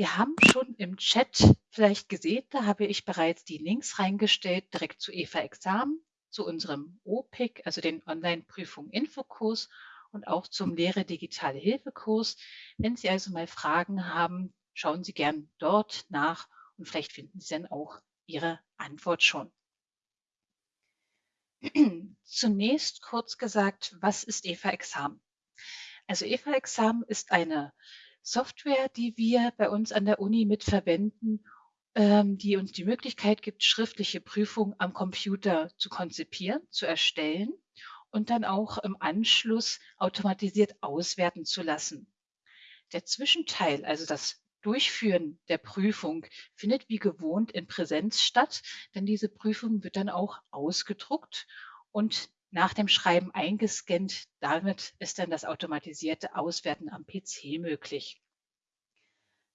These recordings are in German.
Wir haben schon im Chat vielleicht gesehen, da habe ich bereits die Links reingestellt, direkt zu EVA Examen, zu unserem OPIC, also den Online-Prüfung Infokurs und auch zum Lehre Digitale Hilfekurs. Wenn Sie also mal Fragen haben, schauen Sie gern dort nach und vielleicht finden Sie dann auch Ihre Antwort schon. Zunächst kurz gesagt, was ist EVA Examen? Also EVA Examen ist eine Software, die wir bei uns an der Uni mitverwenden, ähm, die uns die Möglichkeit gibt, schriftliche Prüfungen am Computer zu konzipieren, zu erstellen und dann auch im Anschluss automatisiert auswerten zu lassen. Der Zwischenteil, also das Durchführen der Prüfung, findet wie gewohnt in Präsenz statt, denn diese Prüfung wird dann auch ausgedruckt und nach dem Schreiben eingescannt. Damit ist dann das automatisierte Auswerten am PC möglich.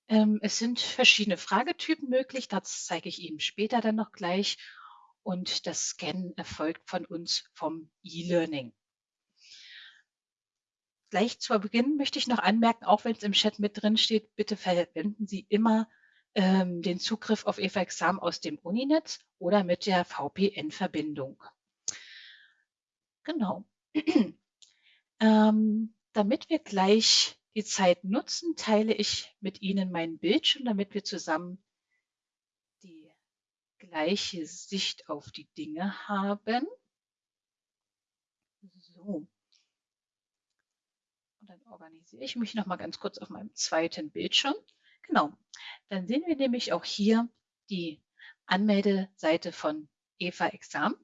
Ähm, es sind verschiedene Fragetypen möglich, das zeige ich Ihnen später dann noch gleich. Und das Scannen erfolgt von uns vom E-Learning. Gleich zu Beginn möchte ich noch anmerken, auch wenn es im Chat mit drin steht, bitte verwenden Sie immer ähm, den Zugriff auf EVA Exam aus dem Uninetz oder mit der VPN-Verbindung. Genau. ähm, damit wir gleich die Zeit nutzen, teile ich mit Ihnen meinen Bildschirm, damit wir zusammen die gleiche Sicht auf die Dinge haben. So. Und dann organisiere ich mich noch mal ganz kurz auf meinem zweiten Bildschirm. Genau. Dann sehen wir nämlich auch hier die Anmeldeseite von Eva Exam.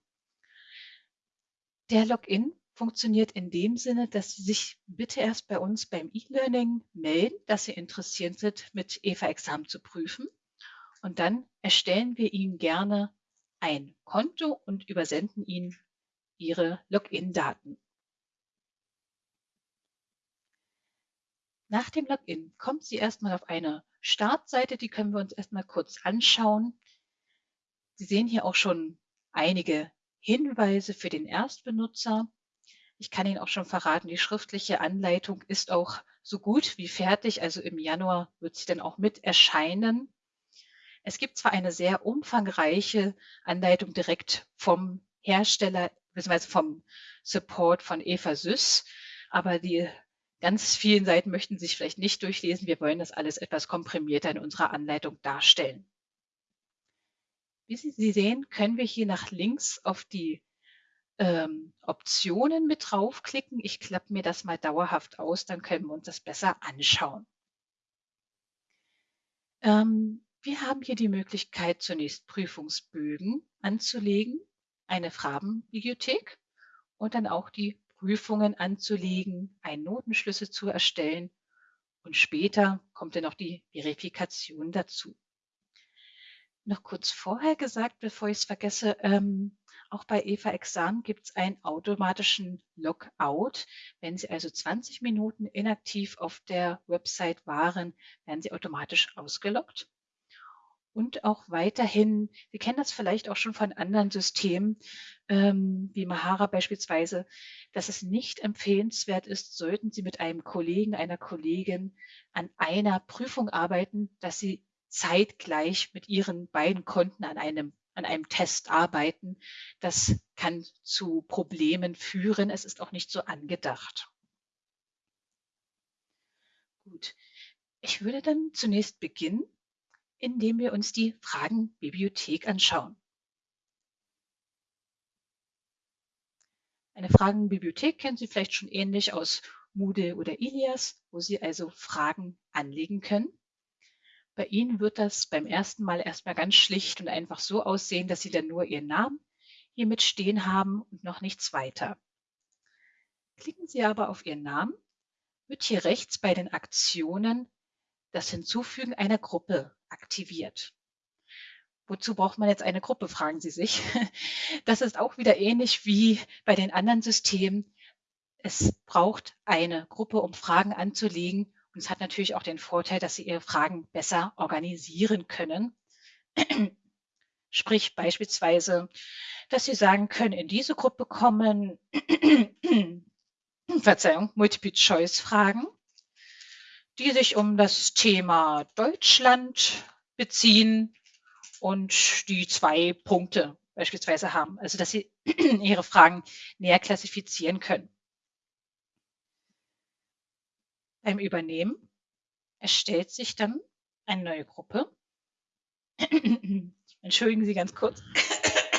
Der Login funktioniert in dem Sinne, dass Sie sich bitte erst bei uns beim E-Learning melden, dass Sie interessiert sind, mit EVA-Examen zu prüfen. Und dann erstellen wir Ihnen gerne ein Konto und übersenden Ihnen Ihre Login-Daten. Nach dem Login kommt Sie erstmal auf eine Startseite, die können wir uns erstmal kurz anschauen. Sie sehen hier auch schon einige Hinweise für den Erstbenutzer. Ich kann Ihnen auch schon verraten, die schriftliche Anleitung ist auch so gut wie fertig. Also im Januar wird sie dann auch mit erscheinen. Es gibt zwar eine sehr umfangreiche Anleitung direkt vom Hersteller bzw. vom Support von Eva Süß, aber die ganz vielen Seiten möchten sich vielleicht nicht durchlesen. Wir wollen das alles etwas komprimierter in unserer Anleitung darstellen. Wie Sie sehen, können wir hier nach links auf die ähm, Optionen mit draufklicken. Ich klappe mir das mal dauerhaft aus, dann können wir uns das besser anschauen. Ähm, wir haben hier die Möglichkeit, zunächst Prüfungsbögen anzulegen, eine Farbenbibliothek und dann auch die Prüfungen anzulegen, einen Notenschlüssel zu erstellen und später kommt dann noch die Verifikation dazu noch kurz vorher gesagt, bevor ich es vergesse, ähm, auch bei Eva Exam gibt es einen automatischen Logout. Wenn Sie also 20 Minuten inaktiv auf der Website waren, werden Sie automatisch ausgeloggt. Und auch weiterhin, Sie kennen das vielleicht auch schon von anderen Systemen, ähm, wie Mahara beispielsweise, dass es nicht empfehlenswert ist, sollten Sie mit einem Kollegen, einer Kollegin an einer Prüfung arbeiten, dass Sie zeitgleich mit ihren beiden Konten an einem, an einem Test arbeiten. Das kann zu Problemen führen. Es ist auch nicht so angedacht. Gut. Ich würde dann zunächst beginnen, indem wir uns die Fragenbibliothek anschauen. Eine Fragenbibliothek kennen Sie vielleicht schon ähnlich aus Moodle oder Ilias, wo Sie also Fragen anlegen können. Bei Ihnen wird das beim ersten Mal erstmal ganz schlicht und einfach so aussehen, dass Sie dann nur Ihren Namen hier mit stehen haben und noch nichts weiter. Klicken Sie aber auf Ihren Namen, wird hier rechts bei den Aktionen das Hinzufügen einer Gruppe aktiviert. Wozu braucht man jetzt eine Gruppe, fragen Sie sich. Das ist auch wieder ähnlich wie bei den anderen Systemen. Es braucht eine Gruppe, um Fragen anzulegen und es hat natürlich auch den Vorteil, dass Sie Ihre Fragen besser organisieren können. Sprich beispielsweise, dass Sie sagen können, in diese Gruppe kommen, Verzeihung, Multiple-Choice-Fragen. die sich um das Thema Deutschland beziehen und die zwei Punkte beispielsweise haben, also dass Sie Ihre Fragen näher klassifizieren können. Beim Übernehmen erstellt sich dann eine neue Gruppe. Entschuldigen Sie ganz kurz.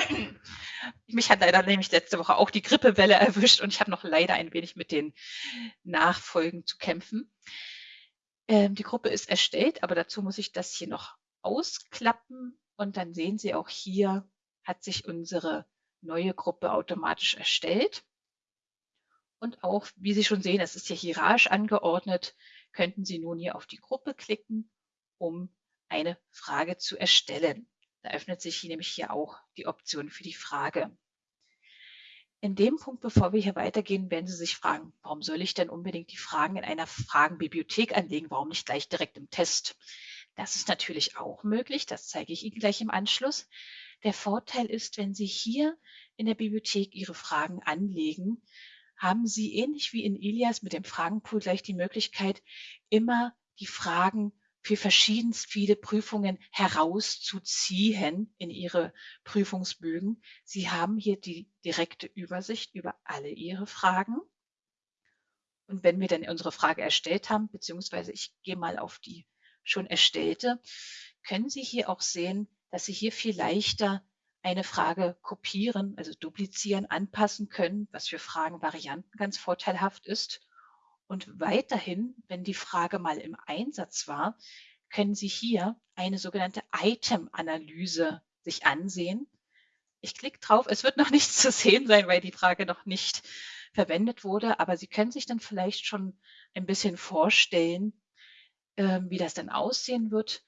Mich hat leider nämlich letzte Woche auch die Grippewelle erwischt und ich habe noch leider ein wenig mit den Nachfolgen zu kämpfen. Ähm, die Gruppe ist erstellt, aber dazu muss ich das hier noch ausklappen und dann sehen Sie auch hier hat sich unsere neue Gruppe automatisch erstellt. Und auch, wie Sie schon sehen, es ist hier hierarchisch angeordnet, könnten Sie nun hier auf die Gruppe klicken, um eine Frage zu erstellen. Da öffnet sich hier nämlich hier auch die Option für die Frage. In dem Punkt, bevor wir hier weitergehen, werden Sie sich fragen, warum soll ich denn unbedingt die Fragen in einer Fragenbibliothek anlegen? Warum nicht gleich direkt im Test? Das ist natürlich auch möglich. Das zeige ich Ihnen gleich im Anschluss. Der Vorteil ist, wenn Sie hier in der Bibliothek Ihre Fragen anlegen, haben Sie ähnlich wie in Ilias mit dem Fragenpool gleich die Möglichkeit, immer die Fragen für verschiedenst viele Prüfungen herauszuziehen in Ihre Prüfungsbögen. Sie haben hier die direkte Übersicht über alle Ihre Fragen. Und wenn wir dann unsere Frage erstellt haben, beziehungsweise ich gehe mal auf die schon erstellte, können Sie hier auch sehen, dass Sie hier viel leichter eine Frage kopieren, also duplizieren, anpassen können, was für Fragenvarianten ganz vorteilhaft ist. Und weiterhin, wenn die Frage mal im Einsatz war, können Sie hier eine sogenannte Item-Analyse sich ansehen. Ich klicke drauf, es wird noch nichts zu sehen sein, weil die Frage noch nicht verwendet wurde, aber Sie können sich dann vielleicht schon ein bisschen vorstellen, ähm, wie das dann aussehen wird.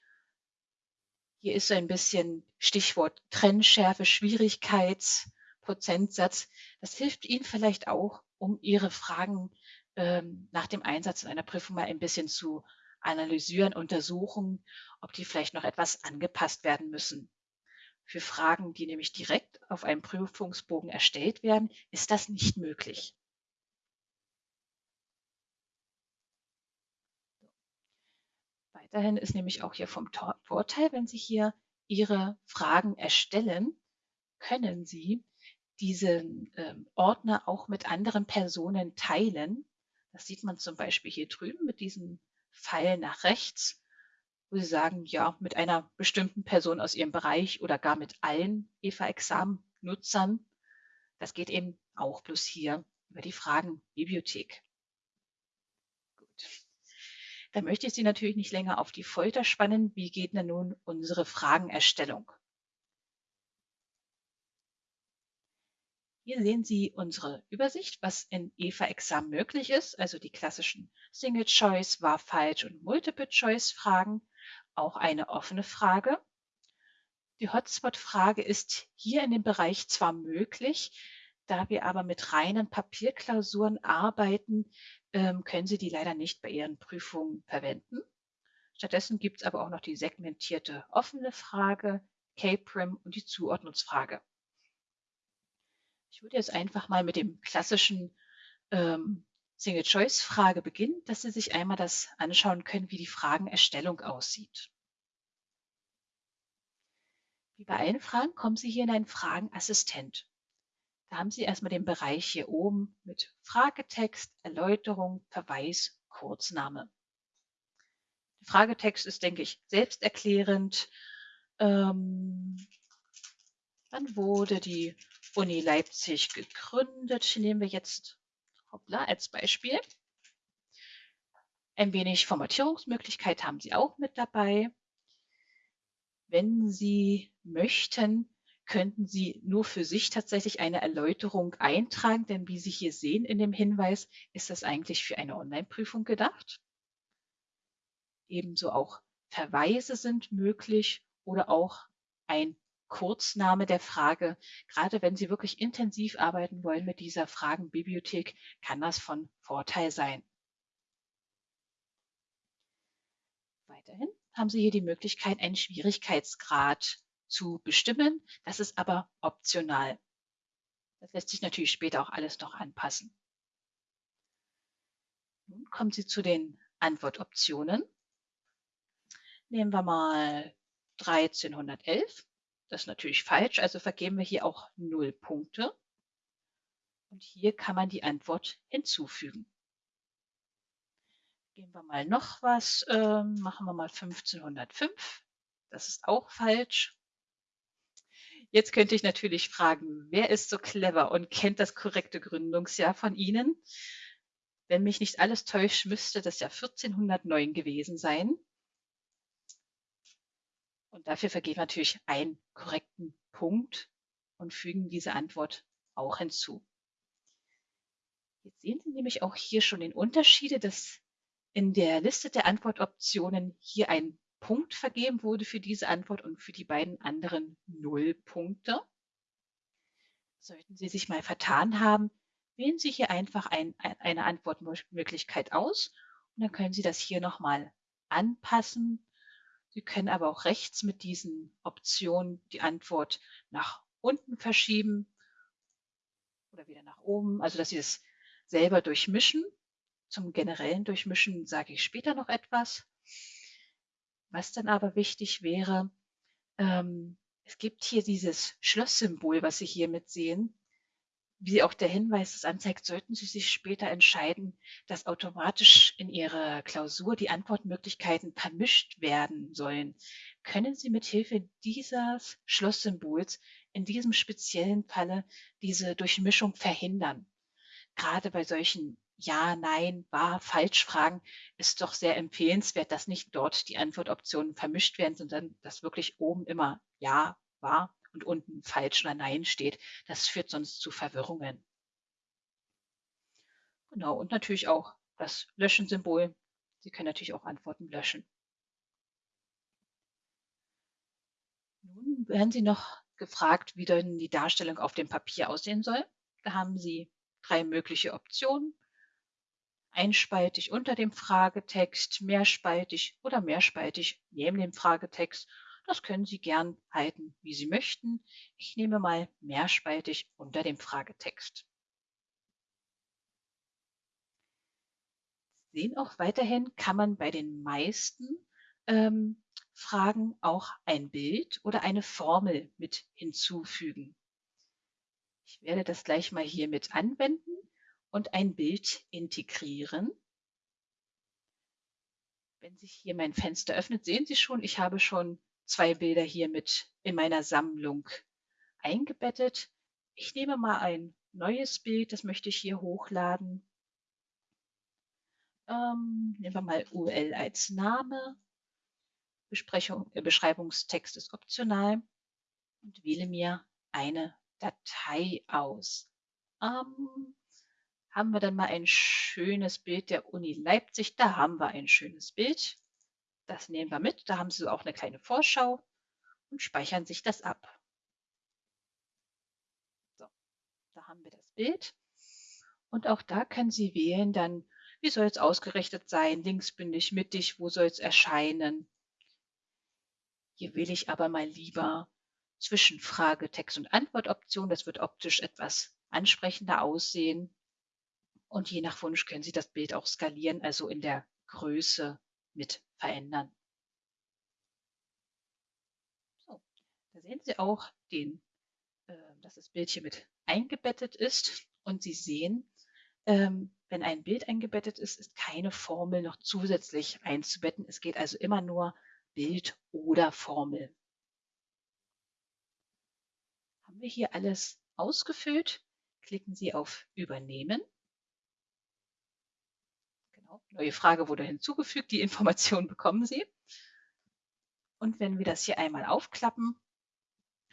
Hier ist so ein bisschen Stichwort Trennschärfe, Schwierigkeitsprozentsatz. Das hilft Ihnen vielleicht auch, um Ihre Fragen ähm, nach dem Einsatz in einer Prüfung mal ein bisschen zu analysieren, untersuchen, ob die vielleicht noch etwas angepasst werden müssen. Für Fragen, die nämlich direkt auf einem Prüfungsbogen erstellt werden, ist das nicht möglich. Weiterhin ist nämlich auch hier vom Vorteil, wenn Sie hier Ihre Fragen erstellen, können Sie diesen ähm, Ordner auch mit anderen Personen teilen. Das sieht man zum Beispiel hier drüben mit diesem Pfeil nach rechts, wo Sie sagen, ja, mit einer bestimmten Person aus Ihrem Bereich oder gar mit allen EVA-Examen-Nutzern. Das geht eben auch bloß hier über die Fragenbibliothek. Da möchte ich Sie natürlich nicht länger auf die Folter spannen. Wie geht denn nun unsere Fragenerstellung? Hier sehen Sie unsere Übersicht, was in EVA-Examen möglich ist, also die klassischen Single-Choice, Wahr, Falsch und Multiple-Choice-Fragen, auch eine offene Frage. Die Hotspot-Frage ist hier in dem Bereich zwar möglich, da wir aber mit reinen Papierklausuren arbeiten, ähm, können Sie die leider nicht bei Ihren Prüfungen verwenden. Stattdessen gibt es aber auch noch die segmentierte offene Frage, K-Prim und die Zuordnungsfrage. Ich würde jetzt einfach mal mit dem klassischen ähm, Single-Choice-Frage beginnen, dass Sie sich einmal das anschauen können, wie die Fragenerstellung aussieht. Wie bei allen Fragen kommen Sie hier in einen Fragenassistent. Da haben Sie erstmal den Bereich hier oben mit Fragetext, Erläuterung, Verweis, Kurzname. Der Fragetext ist, denke ich, selbsterklärend. Ähm, wann wurde die Uni Leipzig gegründet? Nehmen wir jetzt hoppla, als Beispiel. Ein wenig Formatierungsmöglichkeit haben Sie auch mit dabei. Wenn Sie möchten, könnten Sie nur für sich tatsächlich eine Erläuterung eintragen, denn wie Sie hier sehen in dem Hinweis, ist das eigentlich für eine Online-Prüfung gedacht. Ebenso auch Verweise sind möglich oder auch ein Kurzname der Frage. Gerade wenn Sie wirklich intensiv arbeiten wollen mit dieser Fragenbibliothek, kann das von Vorteil sein. Weiterhin haben Sie hier die Möglichkeit, einen Schwierigkeitsgrad zu bestimmen. Das ist aber optional. Das lässt sich natürlich später auch alles noch anpassen. Nun kommen Sie zu den Antwortoptionen. Nehmen wir mal 1311. Das ist natürlich falsch, also vergeben wir hier auch 0 Punkte. Und hier kann man die Antwort hinzufügen. Gehen wir mal noch was, ähm, machen wir mal 1505. Das ist auch falsch. Jetzt könnte ich natürlich fragen, wer ist so clever und kennt das korrekte Gründungsjahr von Ihnen? Wenn mich nicht alles täuscht, müsste das ja 1409 gewesen sein. Und dafür vergeben wir natürlich einen korrekten Punkt und fügen diese Antwort auch hinzu. Jetzt sehen Sie nämlich auch hier schon den Unterschiede, dass in der Liste der Antwortoptionen hier ein Punkt vergeben wurde für diese Antwort und für die beiden anderen null Punkte. Sollten Sie sich mal vertan haben, wählen Sie hier einfach ein, eine Antwortmöglichkeit aus und dann können Sie das hier nochmal anpassen. Sie können aber auch rechts mit diesen Optionen die Antwort nach unten verschieben oder wieder nach oben, also dass Sie es selber durchmischen. Zum generellen Durchmischen sage ich später noch etwas. Was dann aber wichtig wäre, ähm, es gibt hier dieses Schlosssymbol, was Sie hier mit sehen wie auch der Hinweis es anzeigt, sollten Sie sich später entscheiden, dass automatisch in Ihrer Klausur die Antwortmöglichkeiten vermischt werden sollen, können Sie mit Hilfe dieses Schlosssymbols in diesem speziellen Falle diese Durchmischung verhindern. Gerade bei solchen Ja, Nein, Wahr, Falsch-Fragen ist doch sehr empfehlenswert, dass nicht dort die Antwortoptionen vermischt werden, sondern dass wirklich oben immer Ja, Wahr und unten falsch oder nein steht. Das führt sonst zu Verwirrungen. Genau, und natürlich auch das Löschen-Symbol. Sie können natürlich auch Antworten löschen. Nun werden Sie noch gefragt, wie denn die Darstellung auf dem Papier aussehen soll. Da haben Sie drei mögliche Optionen. Einspaltig unter dem Fragetext, mehrspaltig oder mehrspaltig neben dem Fragetext das können Sie gern halten, wie Sie möchten. Ich nehme mal mehrspaltig unter dem Fragetext. Sehen auch weiterhin, kann man bei den meisten ähm, Fragen auch ein Bild oder eine Formel mit hinzufügen. Ich werde das gleich mal hier mit anwenden und ein Bild integrieren. Wenn sich hier mein Fenster öffnet, sehen Sie schon, ich habe schon zwei Bilder hier mit in meiner Sammlung eingebettet. Ich nehme mal ein neues Bild, das möchte ich hier hochladen. Ähm, nehmen wir mal URL als Name. Besprechung, äh, Beschreibungstext ist optional und wähle mir eine Datei aus. Ähm, haben wir dann mal ein schönes Bild der Uni Leipzig. Da haben wir ein schönes Bild. Das nehmen wir mit. Da haben Sie auch eine kleine Vorschau und speichern sich das ab. So, da haben wir das Bild. Und auch da können Sie wählen dann, wie soll es ausgerichtet sein, linksbündig, mittig, wo soll es erscheinen. Hier wähle ich aber mal lieber zwischen Frage, Text und Antwortoption. Das wird optisch etwas ansprechender aussehen. Und je nach Wunsch können Sie das Bild auch skalieren, also in der Größe mit verändern. So, da sehen Sie auch, den, äh, dass das Bild hier mit eingebettet ist und Sie sehen, ähm, wenn ein Bild eingebettet ist, ist keine Formel noch zusätzlich einzubetten. Es geht also immer nur Bild oder Formel. Haben wir hier alles ausgefüllt? Klicken Sie auf Übernehmen Neue Frage wurde hinzugefügt, die Information bekommen Sie. Und wenn wir das hier einmal aufklappen,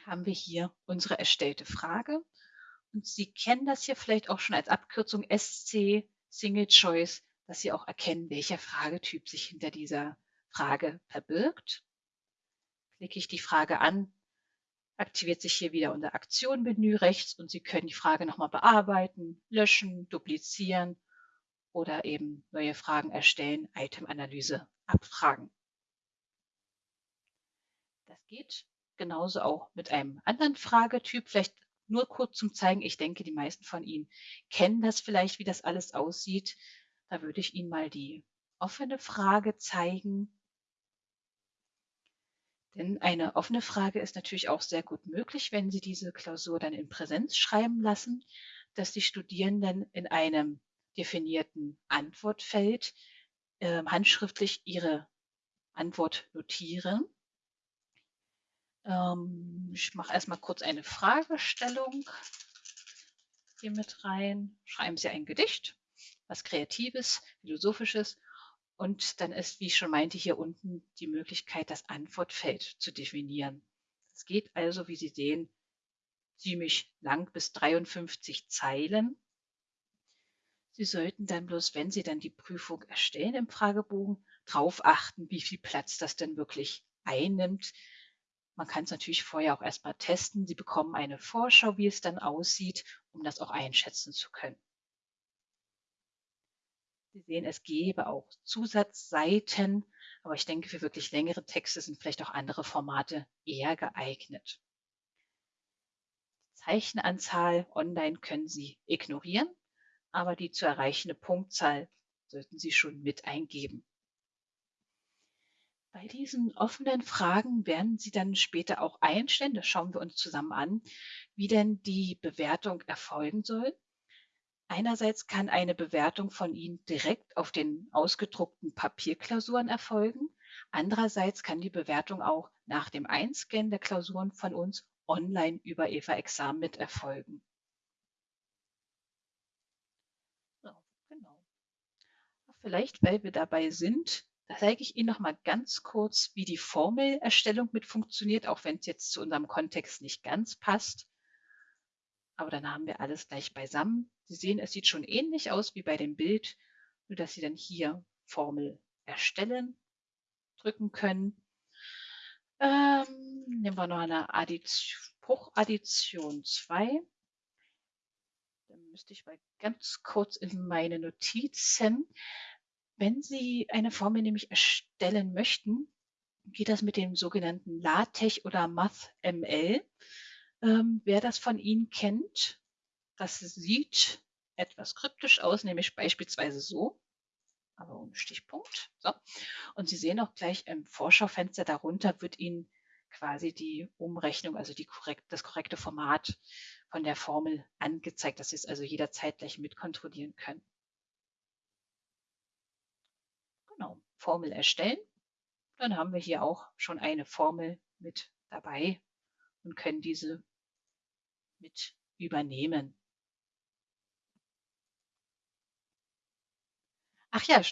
haben wir hier unsere erstellte Frage. Und Sie kennen das hier vielleicht auch schon als Abkürzung SC, Single Choice, dass Sie auch erkennen, welcher Fragetyp sich hinter dieser Frage verbirgt. Klicke ich die Frage an, aktiviert sich hier wieder unser Aktion-Menü rechts und Sie können die Frage nochmal bearbeiten, löschen, duplizieren oder eben neue Fragen erstellen, Item-Analyse abfragen. Das geht genauso auch mit einem anderen Fragetyp. Vielleicht nur kurz zum Zeigen. Ich denke, die meisten von Ihnen kennen das vielleicht, wie das alles aussieht. Da würde ich Ihnen mal die offene Frage zeigen. Denn eine offene Frage ist natürlich auch sehr gut möglich, wenn Sie diese Klausur dann in Präsenz schreiben lassen, dass die Studierenden in einem definierten Antwortfeld äh, handschriftlich ihre Antwort notieren. Ähm, ich mache erstmal kurz eine Fragestellung hier mit rein. Schreiben Sie ein Gedicht, was Kreatives, Philosophisches. Und dann ist, wie ich schon meinte, hier unten die Möglichkeit, das Antwortfeld zu definieren. Es geht also, wie Sie sehen, ziemlich lang bis 53 Zeilen. Sie sollten dann bloß, wenn Sie dann die Prüfung erstellen im Fragebogen, darauf achten, wie viel Platz das denn wirklich einnimmt. Man kann es natürlich vorher auch erstmal testen. Sie bekommen eine Vorschau, wie es dann aussieht, um das auch einschätzen zu können. Sie sehen, es gäbe auch Zusatzseiten, aber ich denke, für wirklich längere Texte sind vielleicht auch andere Formate eher geeignet. Zeichenanzahl online können Sie ignorieren, aber die zu erreichende Punktzahl sollten Sie schon mit eingeben. Bei diesen offenen Fragen werden Sie dann später auch einstellen, das schauen wir uns zusammen an, wie denn die Bewertung erfolgen soll. Einerseits kann eine Bewertung von Ihnen direkt auf den ausgedruckten Papierklausuren erfolgen. Andererseits kann die Bewertung auch nach dem Einscannen der Klausuren von uns online über EVA Exam mit erfolgen. So, genau. Vielleicht, weil wir dabei sind, da zeige ich Ihnen noch mal ganz kurz, wie die Formelerstellung mit funktioniert, auch wenn es jetzt zu unserem Kontext nicht ganz passt. Aber dann haben wir alles gleich beisammen. Sie sehen, es sieht schon ähnlich aus wie bei dem Bild, nur dass Sie dann hier Formel erstellen drücken können. Ähm, nehmen wir noch eine Addition, Bruchaddition 2. Dann müsste ich mal ganz kurz in meine Notizen wenn Sie eine Formel nämlich erstellen möchten, geht das mit dem sogenannten LaTeX oder MathML. Ähm, wer das von Ihnen kennt, das sieht etwas kryptisch aus, nämlich beispielsweise so, aber ohne Stichpunkt. So. Und Sie sehen auch gleich im Vorschaufenster darunter wird Ihnen quasi die Umrechnung, also die korrekt, das korrekte Format von der Formel angezeigt, dass Sie es also jederzeit gleich mitkontrollieren können. Genau, Formel erstellen. Dann haben wir hier auch schon eine Formel mit dabei und können diese mit übernehmen. Ach ja,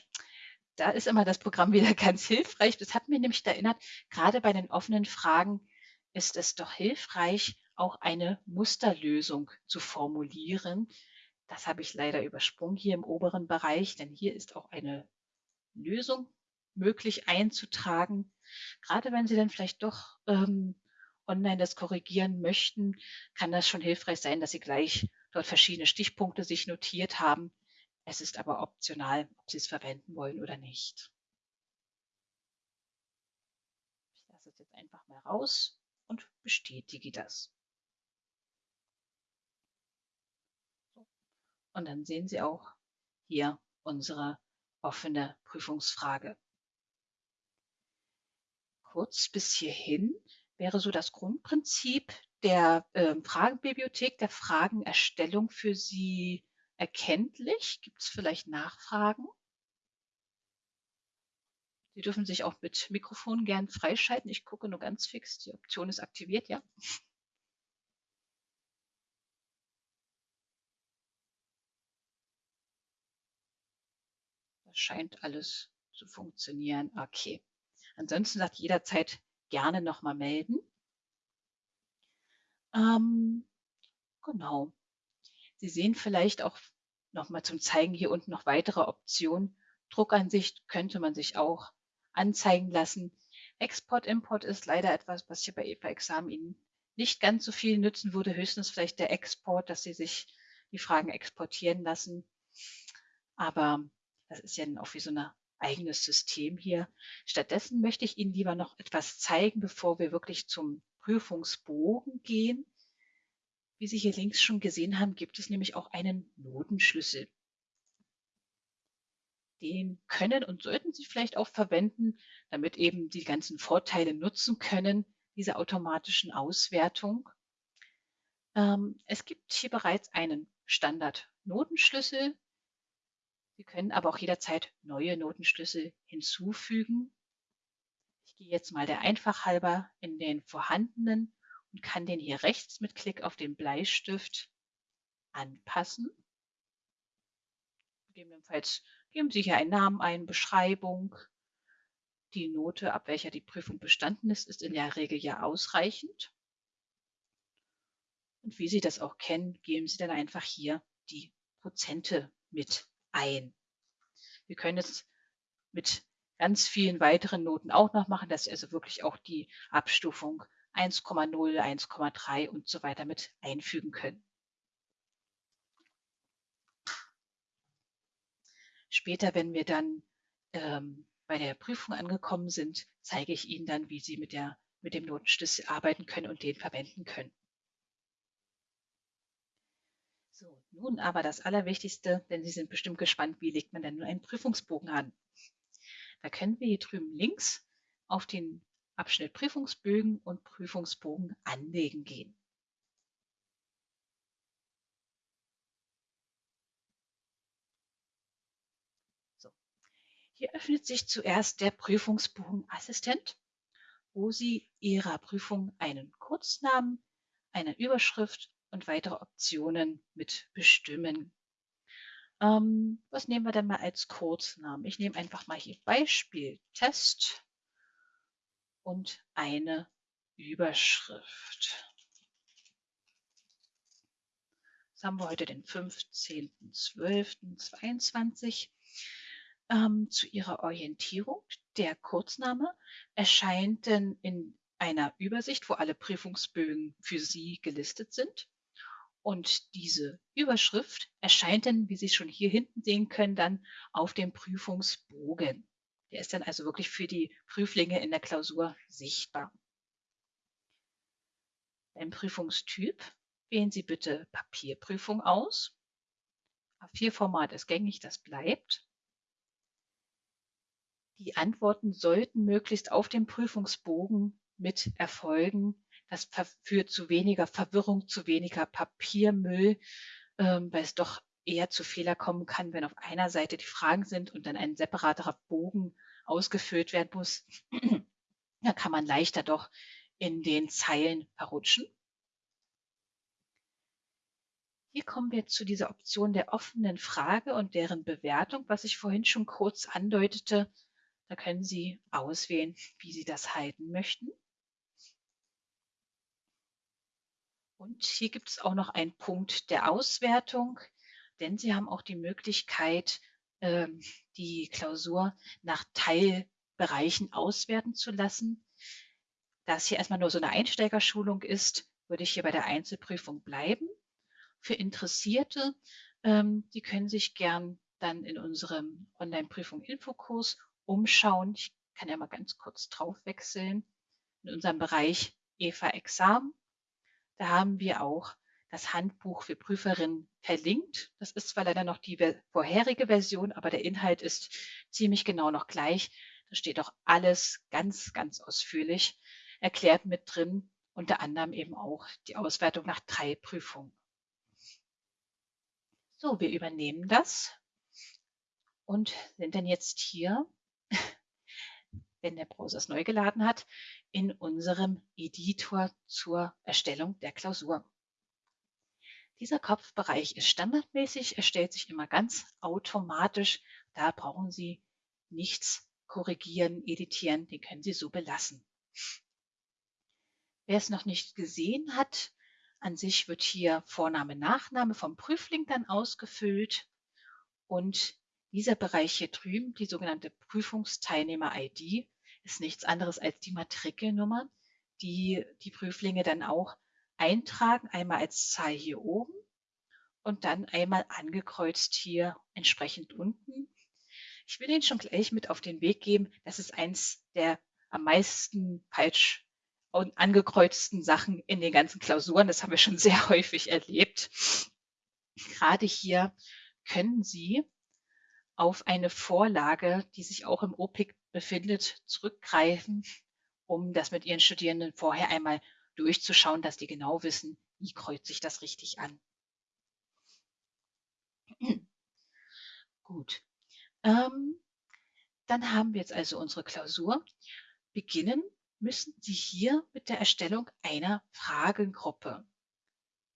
da ist immer das Programm wieder ganz hilfreich. Das hat mir nämlich erinnert, gerade bei den offenen Fragen ist es doch hilfreich, auch eine Musterlösung zu formulieren. Das habe ich leider übersprungen hier im oberen Bereich, denn hier ist auch eine Lösung möglich einzutragen. Gerade wenn Sie dann vielleicht doch ähm, online das korrigieren möchten, kann das schon hilfreich sein, dass Sie gleich dort verschiedene Stichpunkte sich notiert haben. Es ist aber optional, ob Sie es verwenden wollen oder nicht. Ich lasse es jetzt einfach mal raus und bestätige das. Und dann sehen Sie auch hier unsere offene Prüfungsfrage. Kurz bis hierhin wäre so das Grundprinzip der äh, Fragenbibliothek, der Fragenerstellung für Sie erkenntlich. Gibt es vielleicht Nachfragen? Sie dürfen sich auch mit Mikrofon gern freischalten. Ich gucke nur ganz fix. Die Option ist aktiviert, ja. Scheint alles zu funktionieren. Okay. Ansonsten sagt jederzeit gerne nochmal melden. Ähm, genau. Sie sehen vielleicht auch nochmal zum Zeigen hier unten noch weitere Optionen. Druckansicht könnte man sich auch anzeigen lassen. Export, Import ist leider etwas, was hier bei EVA-Examen Ihnen nicht ganz so viel nützen würde. Höchstens vielleicht der Export, dass Sie sich die Fragen exportieren lassen. Aber das ist ja auch wie so ein eigenes System hier. Stattdessen möchte ich Ihnen lieber noch etwas zeigen, bevor wir wirklich zum Prüfungsbogen gehen. Wie Sie hier links schon gesehen haben, gibt es nämlich auch einen Notenschlüssel. Den können und sollten Sie vielleicht auch verwenden, damit eben die ganzen Vorteile nutzen können, diese automatischen Auswertung. Ähm, es gibt hier bereits einen Standard-Notenschlüssel. Sie können aber auch jederzeit neue Notenschlüssel hinzufügen. Ich gehe jetzt mal der Einfach halber in den vorhandenen und kann den hier rechts mit Klick auf den Bleistift anpassen. Gegebenenfalls geben Sie hier einen Namen ein, Beschreibung. Die Note, ab welcher die Prüfung bestanden ist, ist in der Regel ja ausreichend. Und wie Sie das auch kennen, geben Sie dann einfach hier die Prozente mit ein. Wir können es mit ganz vielen weiteren Noten auch noch machen, dass also wirklich auch die Abstufung 1,0, 1,3 und so weiter mit einfügen können. Später, wenn wir dann ähm, bei der Prüfung angekommen sind, zeige ich Ihnen dann, wie Sie mit, der, mit dem Notenschlüssel arbeiten können und den verwenden können. So, nun aber das Allerwichtigste, denn Sie sind bestimmt gespannt, wie legt man denn nun einen Prüfungsbogen an? Da können wir hier drüben links auf den Abschnitt Prüfungsbögen und Prüfungsbogen anlegen gehen. So. Hier öffnet sich zuerst der Prüfungsbogenassistent, wo Sie Ihrer Prüfung einen Kurznamen, eine Überschrift und weitere Optionen mit bestimmen. Ähm, was nehmen wir denn mal als Kurznamen? Ich nehme einfach mal hier Beispiel Test und eine Überschrift. Jetzt haben wir heute den 15.12.22. Ähm, zu Ihrer Orientierung. Der Kurzname erscheint denn in einer Übersicht, wo alle Prüfungsbögen für Sie gelistet sind. Und diese Überschrift erscheint dann, wie Sie schon hier hinten sehen können, dann auf dem Prüfungsbogen. Der ist dann also wirklich für die Prüflinge in der Klausur sichtbar. Beim Prüfungstyp wählen Sie bitte Papierprüfung aus. A4-Format ist gängig, das bleibt. Die Antworten sollten möglichst auf dem Prüfungsbogen mit erfolgen. Das führt zu weniger Verwirrung, zu weniger Papiermüll, ähm, weil es doch eher zu Fehler kommen kann, wenn auf einer Seite die Fragen sind und dann ein separater Bogen ausgefüllt werden muss. da kann man leichter doch in den Zeilen verrutschen. Hier kommen wir zu dieser Option der offenen Frage und deren Bewertung, was ich vorhin schon kurz andeutete. Da können Sie auswählen, wie Sie das halten möchten. Und hier gibt es auch noch einen Punkt der Auswertung denn Sie haben auch die Möglichkeit, ähm, die Klausur nach Teilbereichen auswerten zu lassen. Da es hier erstmal nur so eine Einsteigerschulung ist, würde ich hier bei der Einzelprüfung bleiben. Für Interessierte, ähm, die können sich gern dann in unserem Online-Prüfung-Infokurs umschauen. Ich kann ja mal ganz kurz drauf wechseln. In unserem Bereich EVA Examen, da haben wir auch das Handbuch für Prüferinnen verlinkt. Das ist zwar leider noch die vorherige Version, aber der Inhalt ist ziemlich genau noch gleich. Da steht auch alles ganz, ganz ausführlich erklärt mit drin, unter anderem eben auch die Auswertung nach drei Prüfungen. So, wir übernehmen das und sind dann jetzt hier, wenn der Browser es neu geladen hat, in unserem Editor zur Erstellung der Klausur. Dieser Kopfbereich ist standardmäßig, er stellt sich immer ganz automatisch. Da brauchen Sie nichts korrigieren, editieren, den können Sie so belassen. Wer es noch nicht gesehen hat, an sich wird hier Vorname, Nachname vom Prüfling dann ausgefüllt und dieser Bereich hier drüben, die sogenannte Prüfungsteilnehmer-ID, ist nichts anderes als die Matrikelnummer, die die Prüflinge dann auch eintragen, einmal als Zahl hier oben und dann einmal angekreuzt hier entsprechend unten. Ich will Ihnen schon gleich mit auf den Weg geben, das ist eins der am meisten falsch angekreuzten Sachen in den ganzen Klausuren. Das haben wir schon sehr häufig erlebt. Gerade hier können Sie auf eine Vorlage, die sich auch im OPIC befindet, zurückgreifen, um das mit Ihren Studierenden vorher einmal durchzuschauen, dass die genau wissen, wie kreuzt sich das richtig an. Gut. Ähm, dann haben wir jetzt also unsere Klausur. Beginnen müssen Sie hier mit der Erstellung einer Fragengruppe.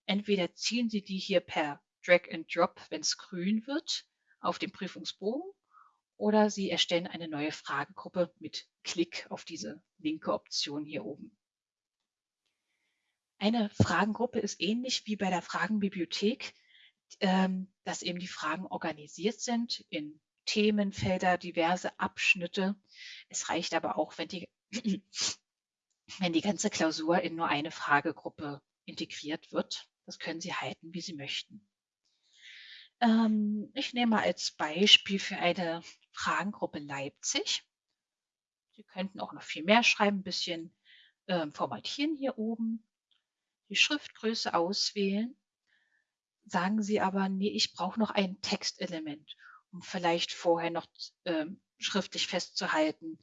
Entweder ziehen Sie die hier per Drag and Drop, wenn es grün wird, auf den Prüfungsbogen oder Sie erstellen eine neue Fragengruppe mit Klick auf diese linke Option hier oben. Eine Fragengruppe ist ähnlich wie bei der Fragenbibliothek, ähm, dass eben die Fragen organisiert sind in Themenfelder, diverse Abschnitte. Es reicht aber auch, wenn die, wenn die ganze Klausur in nur eine Fragegruppe integriert wird. Das können Sie halten, wie Sie möchten. Ähm, ich nehme mal als Beispiel für eine Fragengruppe Leipzig. Sie könnten auch noch viel mehr schreiben, ein bisschen ähm, formatieren hier oben, die Schriftgröße auswählen. Sagen Sie aber, nee, ich brauche noch ein Textelement, um vielleicht vorher noch ähm, schriftlich festzuhalten,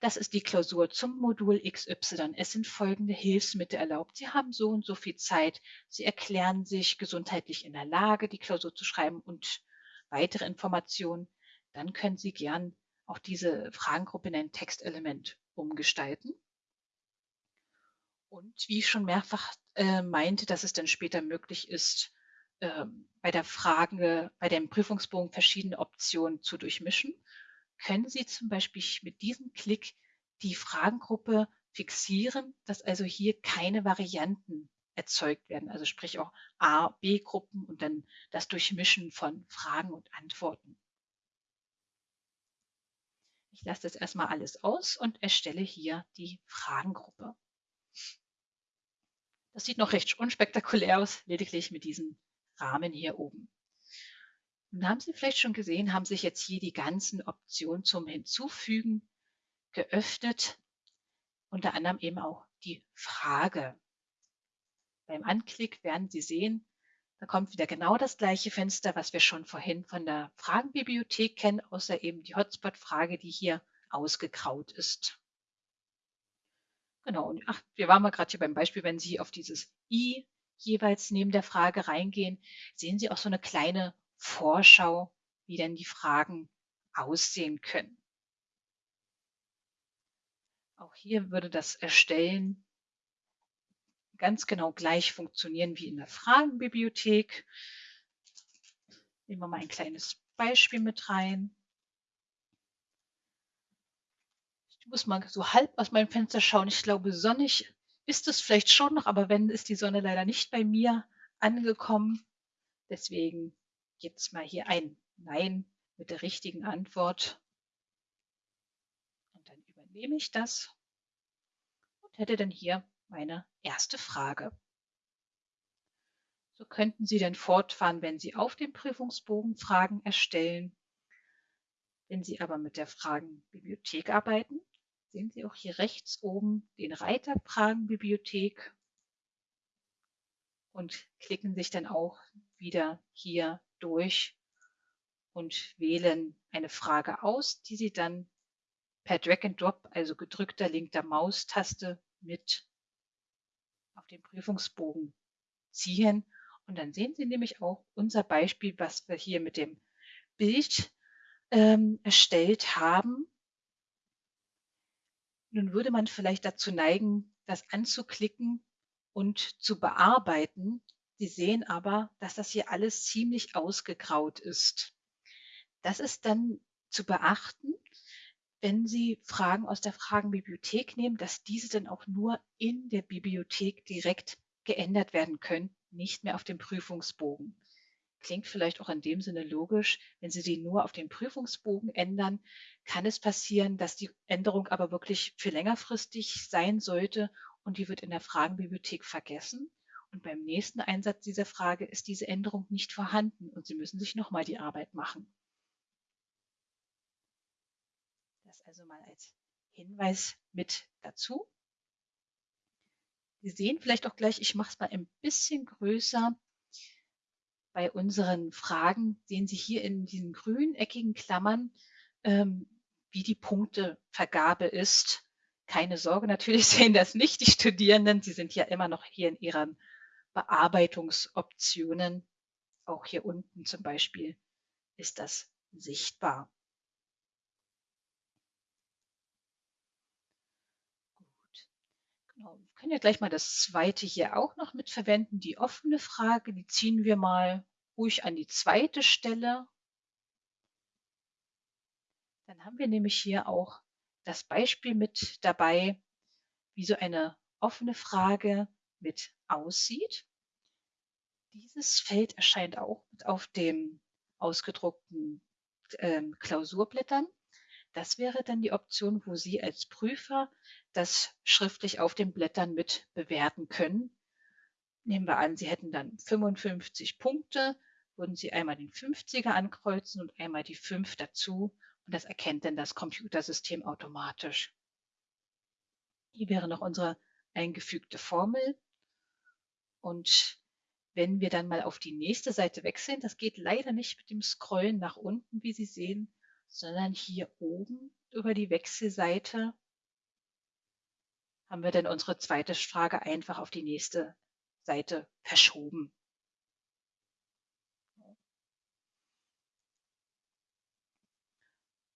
das ist die Klausur zum Modul XY. Es sind folgende Hilfsmittel erlaubt. Sie haben so und so viel Zeit. Sie erklären sich gesundheitlich in der Lage, die Klausur zu schreiben und weitere Informationen. Dann können Sie gern auch diese Fragengruppe in ein Textelement umgestalten. Und wie ich schon mehrfach äh, meinte, dass es dann später möglich ist, äh, bei der Frage, bei dem Prüfungsbogen verschiedene Optionen zu durchmischen können Sie zum Beispiel mit diesem Klick die Fragengruppe fixieren, dass also hier keine Varianten erzeugt werden, also sprich auch A, B-Gruppen und dann das Durchmischen von Fragen und Antworten. Ich lasse das erstmal alles aus und erstelle hier die Fragengruppe. Das sieht noch recht unspektakulär aus, lediglich mit diesem Rahmen hier oben. Nun haben Sie vielleicht schon gesehen, haben sich jetzt hier die ganzen Optionen zum Hinzufügen geöffnet, unter anderem eben auch die Frage. Beim Anklick werden Sie sehen, da kommt wieder genau das gleiche Fenster, was wir schon vorhin von der Fragenbibliothek kennen, außer eben die Hotspot-Frage, die hier ausgegraut ist. Genau, und ach, wir waren mal gerade hier beim Beispiel, wenn Sie auf dieses i jeweils neben der Frage reingehen, sehen Sie auch so eine kleine Vorschau, wie denn die Fragen aussehen können. Auch hier würde das Erstellen ganz genau gleich funktionieren wie in der Fragenbibliothek. Nehmen wir mal ein kleines Beispiel mit rein. Ich muss mal so halb aus meinem Fenster schauen. Ich glaube, sonnig ist es vielleicht schon noch, aber wenn ist die Sonne leider nicht bei mir angekommen. Deswegen jetzt mal hier ein Nein mit der richtigen Antwort. Und dann übernehme ich das und hätte dann hier meine erste Frage. So könnten Sie dann fortfahren, wenn Sie auf dem Prüfungsbogen Fragen erstellen. Wenn Sie aber mit der Fragenbibliothek arbeiten, sehen Sie auch hier rechts oben den Reiter Fragenbibliothek und klicken sich dann auch wieder hier durch und wählen eine Frage aus, die Sie dann per Drag and Drop, also gedrückter linkter Maustaste mit auf den Prüfungsbogen ziehen. Und dann sehen Sie nämlich auch unser Beispiel, was wir hier mit dem Bild ähm, erstellt haben. Nun würde man vielleicht dazu neigen, das anzuklicken und zu bearbeiten. Sie sehen aber, dass das hier alles ziemlich ausgegraut ist. Das ist dann zu beachten, wenn Sie Fragen aus der Fragenbibliothek nehmen, dass diese dann auch nur in der Bibliothek direkt geändert werden können, nicht mehr auf dem Prüfungsbogen. Klingt vielleicht auch in dem Sinne logisch. Wenn Sie die nur auf dem Prüfungsbogen ändern, kann es passieren, dass die Änderung aber wirklich für längerfristig sein sollte und die wird in der Fragenbibliothek vergessen. Und beim nächsten Einsatz dieser Frage ist diese Änderung nicht vorhanden und Sie müssen sich nochmal die Arbeit machen. Das also mal als Hinweis mit dazu. Sie sehen vielleicht auch gleich, ich mache es mal ein bisschen größer. bei unseren Fragen sehen Sie hier in diesen grünen eckigen Klammern, ähm, wie die Punktevergabe ist. Keine Sorge, natürlich sehen das nicht die Studierenden. Sie sind ja immer noch hier in ihren Bearbeitungsoptionen. Auch hier unten zum Beispiel ist das sichtbar. Gut. Genau. Wir können ja gleich mal das zweite hier auch noch mit verwenden. Die offene Frage, die ziehen wir mal ruhig an die zweite Stelle. Dann haben wir nämlich hier auch das Beispiel mit dabei, wie so eine offene Frage mit aussieht. Dieses Feld erscheint auch auf dem ausgedruckten ähm, Klausurblättern. Das wäre dann die Option, wo Sie als Prüfer das schriftlich auf den Blättern mit bewerten können. Nehmen wir an, Sie hätten dann 55 Punkte, würden Sie einmal den 50er ankreuzen und einmal die 5 dazu und das erkennt dann das Computersystem automatisch. Hier wäre noch unsere eingefügte Formel und wenn wir dann mal auf die nächste Seite wechseln, das geht leider nicht mit dem Scrollen nach unten, wie Sie sehen, sondern hier oben über die Wechselseite haben wir dann unsere zweite Frage einfach auf die nächste Seite verschoben.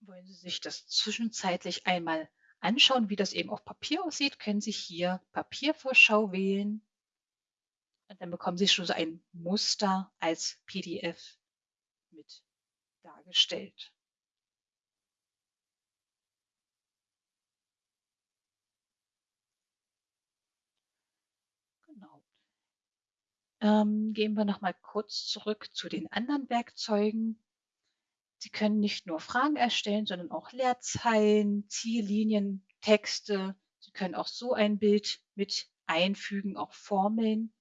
Wollen Sie sich das zwischenzeitlich einmal anschauen, wie das eben auf Papier aussieht, können Sie hier Papiervorschau wählen und dann bekommen Sie schon so ein Muster als PDF mit dargestellt. Genau. Ähm, gehen wir noch mal kurz zurück zu den anderen Werkzeugen. Sie können nicht nur Fragen erstellen, sondern auch Leerzeilen, Ziellinien, Texte. Sie können auch so ein Bild mit einfügen, auch Formeln.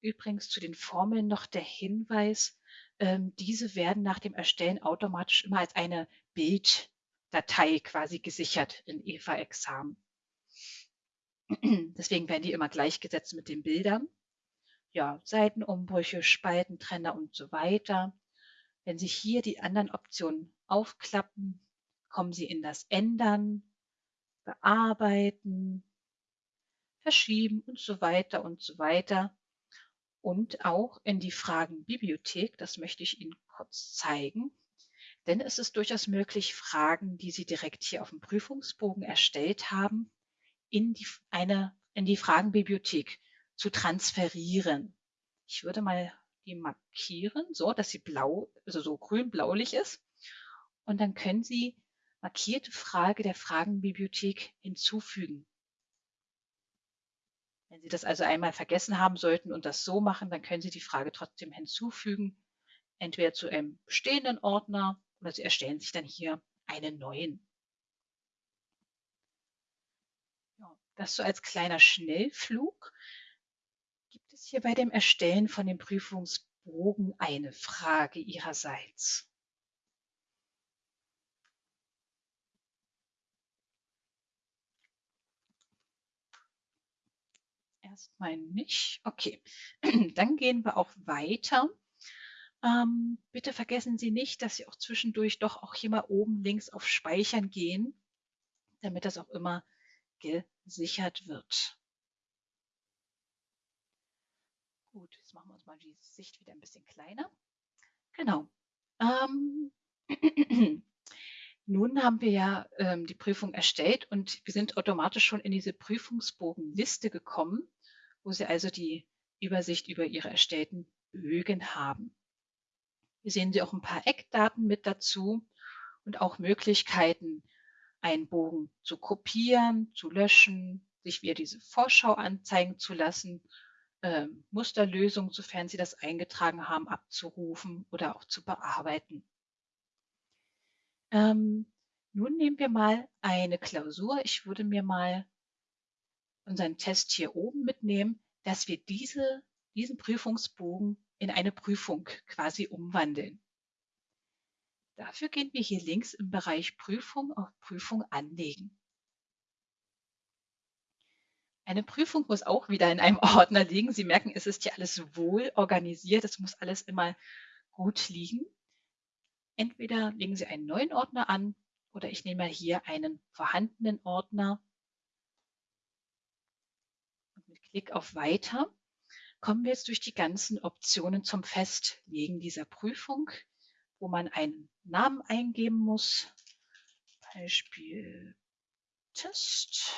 Übrigens zu den Formeln noch der Hinweis, ähm, diese werden nach dem Erstellen automatisch immer als eine Bilddatei quasi gesichert in EVA-Examen. Deswegen werden die immer gleichgesetzt mit den Bildern. Ja, Seitenumbrüche, Spaltentrenner und so weiter. Wenn Sie hier die anderen Optionen aufklappen, kommen Sie in das Ändern, Bearbeiten, Verschieben und so weiter und so weiter und auch in die Fragenbibliothek. Das möchte ich Ihnen kurz zeigen. Denn es ist durchaus möglich, Fragen, die Sie direkt hier auf dem Prüfungsbogen erstellt haben, in die, eine, in die Fragenbibliothek zu transferieren. Ich würde mal die markieren, so dass sie blau, also so grün-blaulich ist. Und dann können Sie markierte Frage der Fragenbibliothek hinzufügen. Wenn Sie das also einmal vergessen haben sollten und das so machen, dann können Sie die Frage trotzdem hinzufügen, entweder zu einem bestehenden Ordner oder Sie erstellen sich dann hier einen neuen. Das so als kleiner Schnellflug. Gibt es hier bei dem Erstellen von dem Prüfungsbogen eine Frage Ihrerseits? Erstmal nicht. Okay, dann gehen wir auch weiter. Ähm, bitte vergessen Sie nicht, dass Sie auch zwischendurch doch auch hier mal oben links auf Speichern gehen, damit das auch immer gesichert wird. Gut, jetzt machen wir uns mal die Sicht wieder ein bisschen kleiner. Genau. Ähm, Nun haben wir ja ähm, die Prüfung erstellt und wir sind automatisch schon in diese Prüfungsbogenliste gekommen wo Sie also die Übersicht über Ihre erstellten Bögen haben. Hier sehen Sie auch ein paar Eckdaten mit dazu und auch Möglichkeiten, einen Bogen zu kopieren, zu löschen, sich wieder diese Vorschau anzeigen zu lassen, äh, Musterlösungen, sofern Sie das eingetragen haben, abzurufen oder auch zu bearbeiten. Ähm, nun nehmen wir mal eine Klausur. Ich würde mir mal unseren Test hier oben mitnehmen, dass wir diese, diesen Prüfungsbogen in eine Prüfung quasi umwandeln. Dafür gehen wir hier links im Bereich Prüfung auf Prüfung anlegen. Eine Prüfung muss auch wieder in einem Ordner liegen. Sie merken, es ist hier alles wohl organisiert. Es muss alles immer gut liegen. Entweder legen Sie einen neuen Ordner an oder ich nehme hier einen vorhandenen Ordner. Und mit Klick auf Weiter kommen wir jetzt durch die ganzen Optionen zum Festlegen dieser Prüfung, wo man einen Namen eingeben muss. Beispiel Test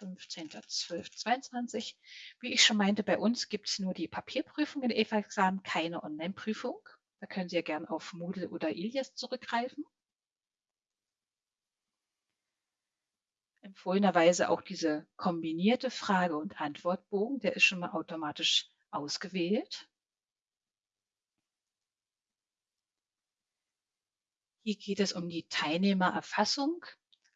15.12.22. Wie ich schon meinte, bei uns gibt es nur die Papierprüfung in EVA-Examen, keine Online-Prüfung. Da können Sie ja gern auf Moodle oder Ilias zurückgreifen. Empfohlenerweise auch diese kombinierte Frage- und Antwortbogen, der ist schon mal automatisch ausgewählt. Hier geht es um die Teilnehmererfassung.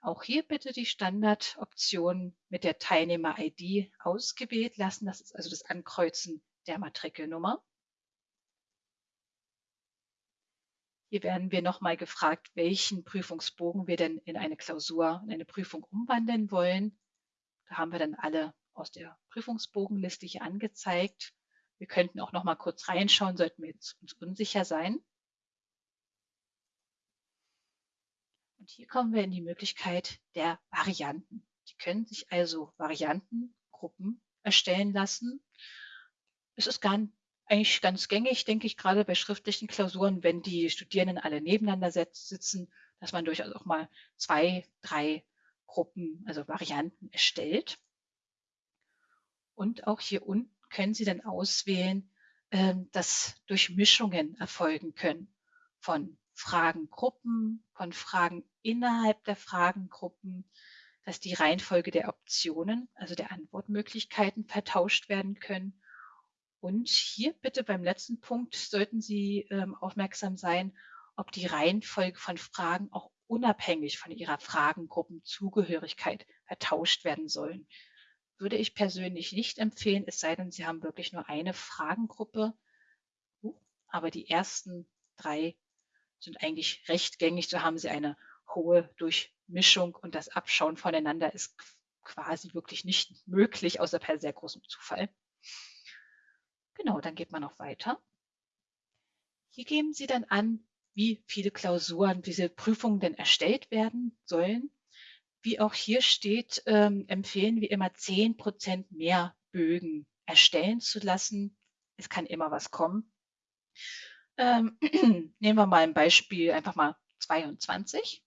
Auch hier bitte die Standardoption mit der Teilnehmer-ID ausgewählt lassen. Das ist also das Ankreuzen der Matrikelnummer. Hier werden wir nochmal gefragt, welchen Prüfungsbogen wir denn in eine Klausur, in eine Prüfung umwandeln wollen. Da haben wir dann alle aus der Prüfungsbogenliste hier angezeigt. Wir könnten auch noch mal kurz reinschauen, sollten wir jetzt uns unsicher sein. Und hier kommen wir in die Möglichkeit der Varianten. Die können sich also Variantengruppen erstellen lassen. Es ist gar, eigentlich ganz gängig, denke ich, gerade bei schriftlichen Klausuren, wenn die Studierenden alle nebeneinander sitzen, dass man durchaus auch mal zwei, drei Gruppen, also Varianten erstellt. Und auch hier unten können Sie dann auswählen, ähm, dass Durchmischungen erfolgen können von Fragengruppen, von Fragen innerhalb der Fragengruppen, dass die Reihenfolge der Optionen, also der Antwortmöglichkeiten vertauscht werden können. Und hier bitte beim letzten Punkt sollten Sie ähm, aufmerksam sein, ob die Reihenfolge von Fragen auch unabhängig von Ihrer Fragengruppenzugehörigkeit vertauscht werden sollen. Würde ich persönlich nicht empfehlen, es sei denn, Sie haben wirklich nur eine Fragengruppe. Aber die ersten drei sind eigentlich recht gängig. So haben Sie eine hohe Durchmischung und das Abschauen voneinander ist quasi wirklich nicht möglich, außer per sehr großem Zufall. Genau, dann geht man noch weiter. Hier geben Sie dann an, wie viele Klausuren, wie viele Prüfungen denn erstellt werden sollen. Wie auch hier steht, ähm, empfehlen wir immer 10 Prozent mehr Bögen erstellen zu lassen. Es kann immer was kommen. Ähm, nehmen wir mal ein Beispiel, einfach mal 22.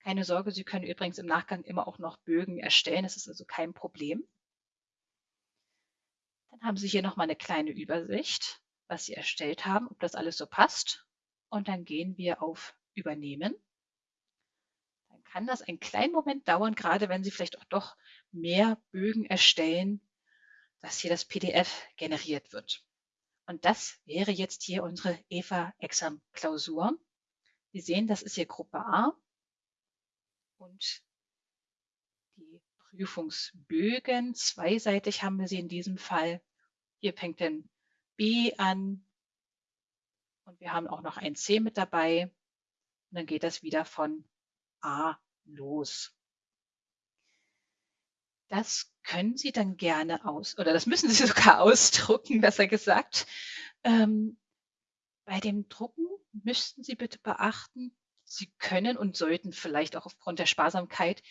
Keine Sorge, Sie können übrigens im Nachgang immer auch noch Bögen erstellen. Das ist also kein Problem. Dann haben Sie hier nochmal eine kleine Übersicht, was Sie erstellt haben, ob das alles so passt. Und dann gehen wir auf Übernehmen kann das einen kleinen Moment dauern, gerade wenn Sie vielleicht auch doch mehr Bögen erstellen, dass hier das PDF generiert wird. Und das wäre jetzt hier unsere EVA-Exam-Klausur. Sie sehen, das ist hier Gruppe A und die Prüfungsbögen, zweiseitig haben wir sie in diesem Fall. Hier fängt dann B an und wir haben auch noch ein C mit dabei. Und dann geht das wieder von A los. Das können Sie dann gerne aus, oder das müssen Sie sogar ausdrucken, besser gesagt. Ähm, bei dem Drucken müssten Sie bitte beachten, Sie können und sollten vielleicht auch aufgrund der Sparsamkeit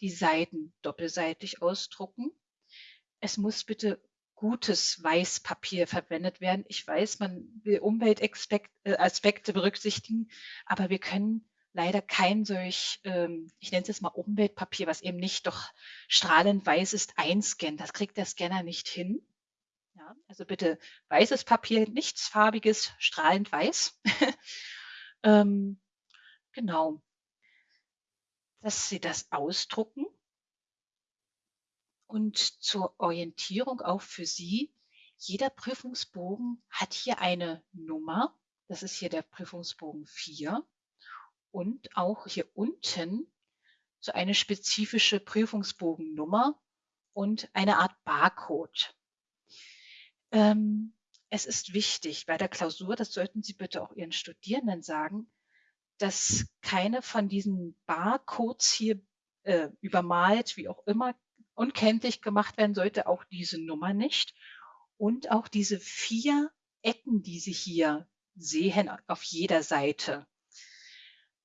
die Seiten doppelseitig ausdrucken. Es muss bitte gutes Weißpapier verwendet werden. Ich weiß, man will Umweltaspekte berücksichtigen, aber wir können leider kein solch, ähm, ich nenne es jetzt mal Umweltpapier, was eben nicht doch strahlend weiß ist, einscannen. Das kriegt der Scanner nicht hin. Ja, also bitte weißes Papier, nichts farbiges, strahlend weiß. ähm, genau. Dass Sie das ausdrucken. Und zur Orientierung auch für Sie, jeder Prüfungsbogen hat hier eine Nummer. Das ist hier der Prüfungsbogen 4 und auch hier unten so eine spezifische Prüfungsbogennummer und eine Art Barcode. Ähm, es ist wichtig bei der Klausur, das sollten Sie bitte auch Ihren Studierenden sagen, dass keine von diesen Barcodes hier äh, übermalt, wie auch immer, unkenntlich gemacht werden sollte, auch diese Nummer nicht. Und auch diese vier Ecken, die Sie hier sehen auf jeder Seite,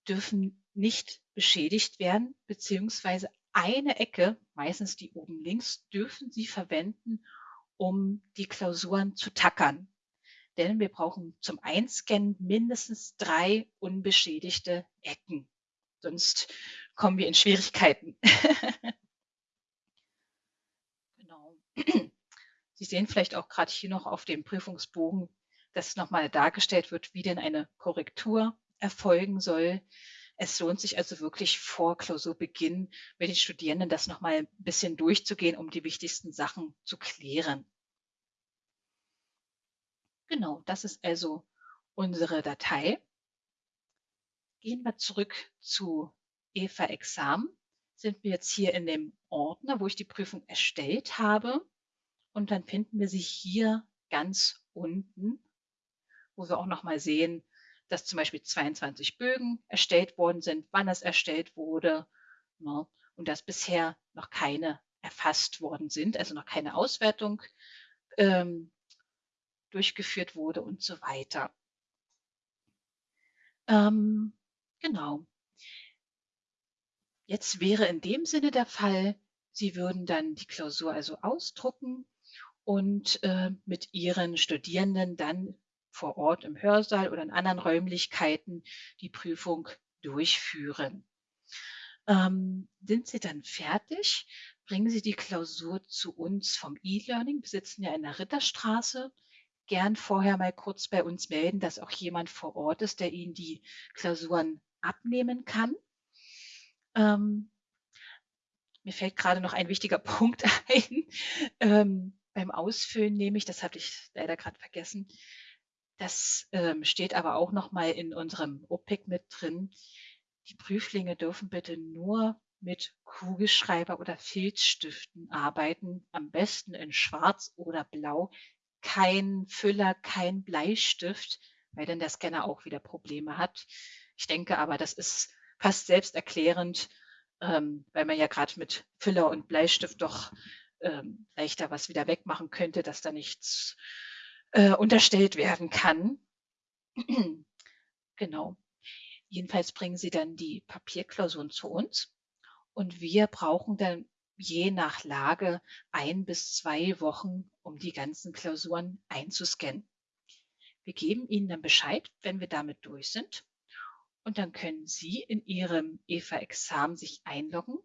dürfen nicht beschädigt werden, beziehungsweise eine Ecke, meistens die oben links, dürfen Sie verwenden, um die Klausuren zu tackern. Denn wir brauchen zum Einscannen mindestens drei unbeschädigte Ecken. Sonst kommen wir in Schwierigkeiten. Sie sehen vielleicht auch gerade hier noch auf dem Prüfungsbogen, dass nochmal dargestellt wird, wie denn eine Korrektur erfolgen soll. Es lohnt sich also wirklich vor Klausurbeginn mit den Studierenden das nochmal ein bisschen durchzugehen, um die wichtigsten Sachen zu klären. Genau, das ist also unsere Datei. Gehen wir zurück zu Eva Examen. Sind wir jetzt hier in dem Ordner, wo ich die Prüfung erstellt habe. Und dann finden wir sie hier ganz unten, wo wir auch nochmal sehen, dass zum Beispiel 22 Bögen erstellt worden sind, wann es erstellt wurde ne, und dass bisher noch keine erfasst worden sind, also noch keine Auswertung ähm, durchgeführt wurde und so weiter. Ähm, genau. Jetzt wäre in dem Sinne der Fall, Sie würden dann die Klausur also ausdrucken und äh, mit Ihren Studierenden dann vor Ort im Hörsaal oder in anderen Räumlichkeiten die Prüfung durchführen. Ähm, sind Sie dann fertig, bringen Sie die Klausur zu uns vom E-Learning. Wir sitzen ja in der Ritterstraße. Gern vorher mal kurz bei uns melden, dass auch jemand vor Ort ist, der Ihnen die Klausuren abnehmen kann. Ähm, mir fällt gerade noch ein wichtiger Punkt ein. Ähm, beim Ausfüllen nehme ich, das habe ich leider gerade vergessen, das ähm, steht aber auch noch mal in unserem OPIC mit drin. Die Prüflinge dürfen bitte nur mit Kugelschreiber oder Filzstiften arbeiten, am besten in Schwarz oder Blau. Kein Füller, kein Bleistift, weil dann der Scanner auch wieder Probleme hat. Ich denke aber, das ist fast selbsterklärend, ähm, weil man ja gerade mit Füller und Bleistift doch ähm, leichter was wieder wegmachen könnte, dass da nichts äh, unterstellt werden kann. genau. Jedenfalls bringen sie dann die Papierklausuren zu uns und wir brauchen dann je nach Lage ein bis zwei Wochen, um die ganzen Klausuren einzuscannen. Wir geben Ihnen dann Bescheid, wenn wir damit durch sind. Und dann können Sie in Ihrem EVA-Examen sich einloggen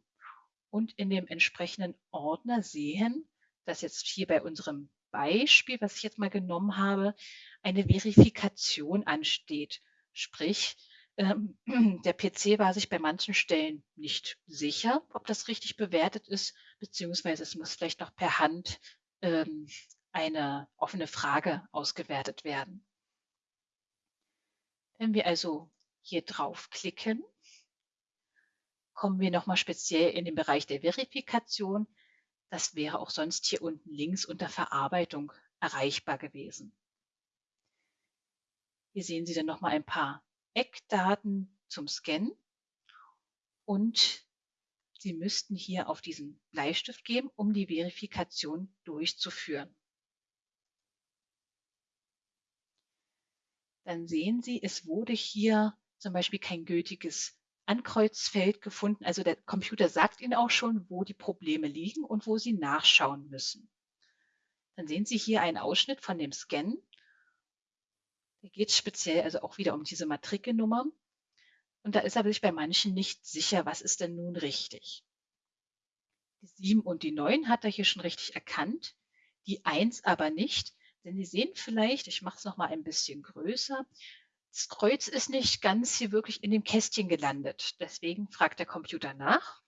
und in dem entsprechenden Ordner sehen, dass jetzt hier bei unserem Beispiel, was ich jetzt mal genommen habe, eine Verifikation ansteht. Sprich, ähm, der PC war sich bei manchen Stellen nicht sicher, ob das richtig bewertet ist, beziehungsweise es muss vielleicht noch per Hand ähm, eine offene Frage ausgewertet werden. Wenn wir also hier draufklicken, kommen wir nochmal speziell in den Bereich der Verifikation. Das wäre auch sonst hier unten links unter Verarbeitung erreichbar gewesen. Hier sehen Sie dann nochmal ein paar Eckdaten zum Scannen und Sie müssten hier auf diesen Bleistift geben, um die Verifikation durchzuführen. Dann sehen Sie, es wurde hier zum Beispiel kein gültiges Ankreuzfeld gefunden. Also der Computer sagt Ihnen auch schon, wo die Probleme liegen und wo Sie nachschauen müssen. Dann sehen Sie hier einen Ausschnitt von dem Scan. Da geht es speziell also auch wieder um diese Matrikelnummer. Und da ist er sich bei manchen nicht sicher, was ist denn nun richtig. Die 7 und die 9 hat er hier schon richtig erkannt, die 1 aber nicht. Denn Sie sehen vielleicht, ich mache es nochmal ein bisschen größer, das Kreuz ist nicht ganz hier wirklich in dem Kästchen gelandet. Deswegen fragt der Computer nach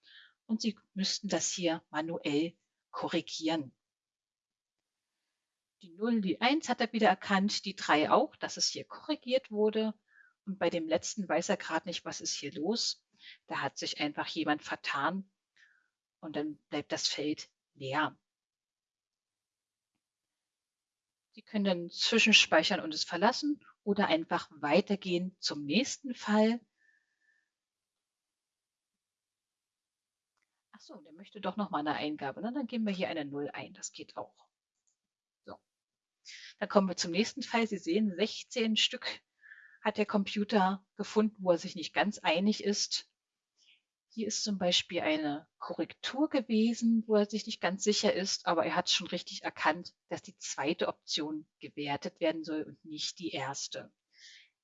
und Sie müssten das hier manuell korrigieren. Die 0, die 1 hat er wieder erkannt, die 3 auch, dass es hier korrigiert wurde. Und bei dem letzten weiß er gerade nicht, was ist hier los. Da hat sich einfach jemand vertan und dann bleibt das Feld leer. Sie können dann zwischenspeichern und es verlassen oder einfach weitergehen zum nächsten Fall. Ach so, der möchte doch noch mal eine Eingabe. Na, dann geben wir hier eine 0 ein. Das geht auch. So. Dann kommen wir zum nächsten Fall. Sie sehen, 16 Stück hat der Computer gefunden, wo er sich nicht ganz einig ist. Hier ist zum Beispiel eine Korrektur gewesen, wo er sich nicht ganz sicher ist, aber er hat schon richtig erkannt, dass die zweite Option gewertet werden soll und nicht die erste.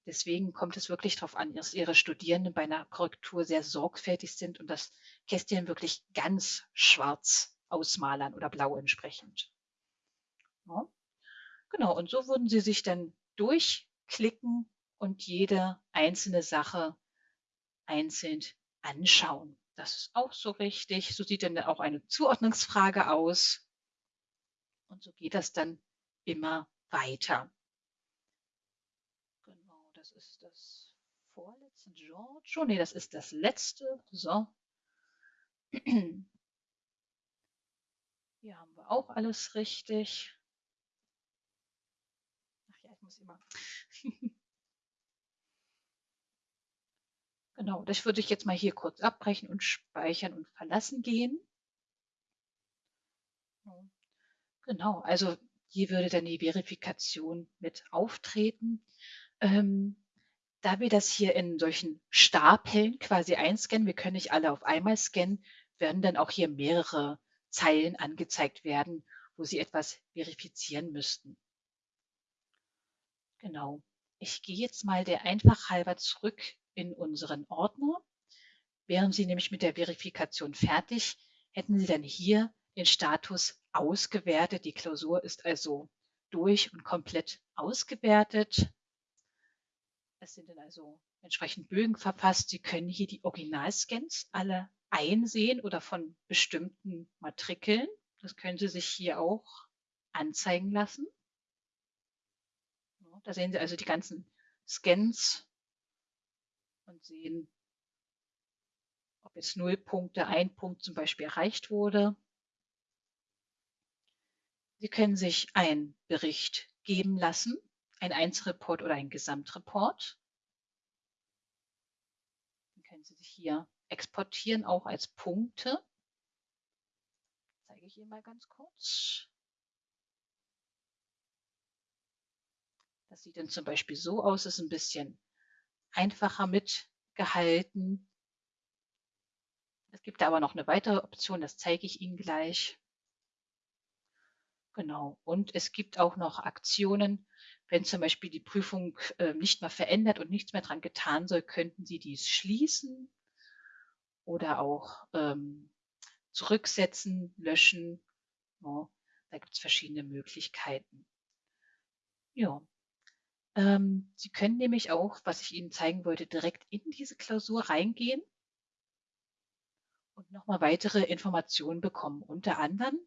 Deswegen kommt es wirklich darauf an, dass Ihre Studierenden bei einer Korrektur sehr sorgfältig sind und das Kästchen wirklich ganz schwarz ausmalern oder blau entsprechend. Ja. Genau, und so würden Sie sich dann durchklicken und jede einzelne Sache einzeln anschauen. Das ist auch so richtig. So sieht dann auch eine Zuordnungsfrage aus. Und so geht das dann immer weiter. Genau, das ist das vorletzte Giorgio. Nee, das ist das letzte. So. Hier haben wir auch alles richtig. Ach ja, ich muss immer. Genau, das würde ich jetzt mal hier kurz abbrechen und speichern und verlassen gehen. Genau, also hier würde dann die Verifikation mit auftreten. Ähm, da wir das hier in solchen Stapeln quasi einscannen, wir können nicht alle auf einmal scannen, werden dann auch hier mehrere Zeilen angezeigt werden, wo Sie etwas verifizieren müssten. Genau. Ich gehe jetzt mal der Einfach halber zurück in unseren Ordner. Wären Sie nämlich mit der Verifikation fertig, hätten Sie dann hier den Status ausgewertet. Die Klausur ist also durch und komplett ausgewertet. Es sind dann also entsprechend Bögen verfasst. Sie können hier die Originalscans alle einsehen oder von bestimmten Matrikeln. Das können Sie sich hier auch anzeigen lassen. Da sehen Sie also die ganzen Scans und sehen, ob jetzt null Punkte, ein Punkt zum Beispiel erreicht wurde. Sie können sich einen Bericht geben lassen, ein Einzelreport oder ein Gesamtreport. Dann können Sie sich hier exportieren, auch als Punkte. Zeige ich Ihnen mal ganz kurz. Das sieht dann zum Beispiel so aus, ist ein bisschen einfacher mitgehalten. Es gibt da aber noch eine weitere Option, das zeige ich Ihnen gleich. Genau. Und es gibt auch noch Aktionen, wenn zum Beispiel die Prüfung äh, nicht mehr verändert und nichts mehr dran getan soll, könnten Sie dies schließen oder auch ähm, zurücksetzen, löschen. Ja, da gibt es verschiedene Möglichkeiten. Ja, ähm, Sie können nämlich auch, was ich Ihnen zeigen wollte, direkt in diese Klausur reingehen und nochmal weitere Informationen bekommen. Unter anderem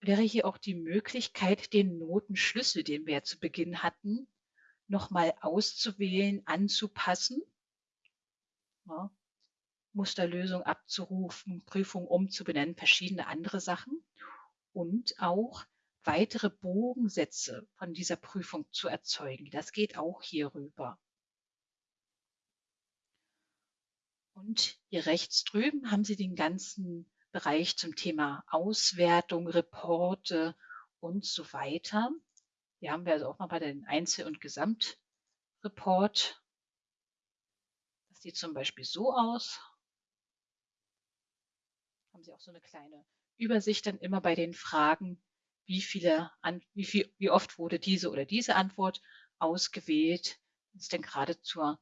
wäre hier auch die Möglichkeit, den Notenschlüssel, den wir ja zu Beginn hatten, nochmal auszuwählen, anzupassen, ja, Musterlösung abzurufen, Prüfung umzubenennen, verschiedene andere Sachen und auch weitere Bogensätze von dieser Prüfung zu erzeugen. Das geht auch hier rüber. Und hier rechts drüben haben Sie den ganzen Bereich zum Thema Auswertung, Reporte und so weiter. Hier haben wir also auch nochmal den Einzel- und Gesamtreport. Das sieht zum Beispiel so aus. Haben Sie auch so eine kleine Übersicht dann immer bei den Fragen, wie viele, wie viel, wie oft wurde diese oder diese Antwort ausgewählt. Das ist denn gerade zur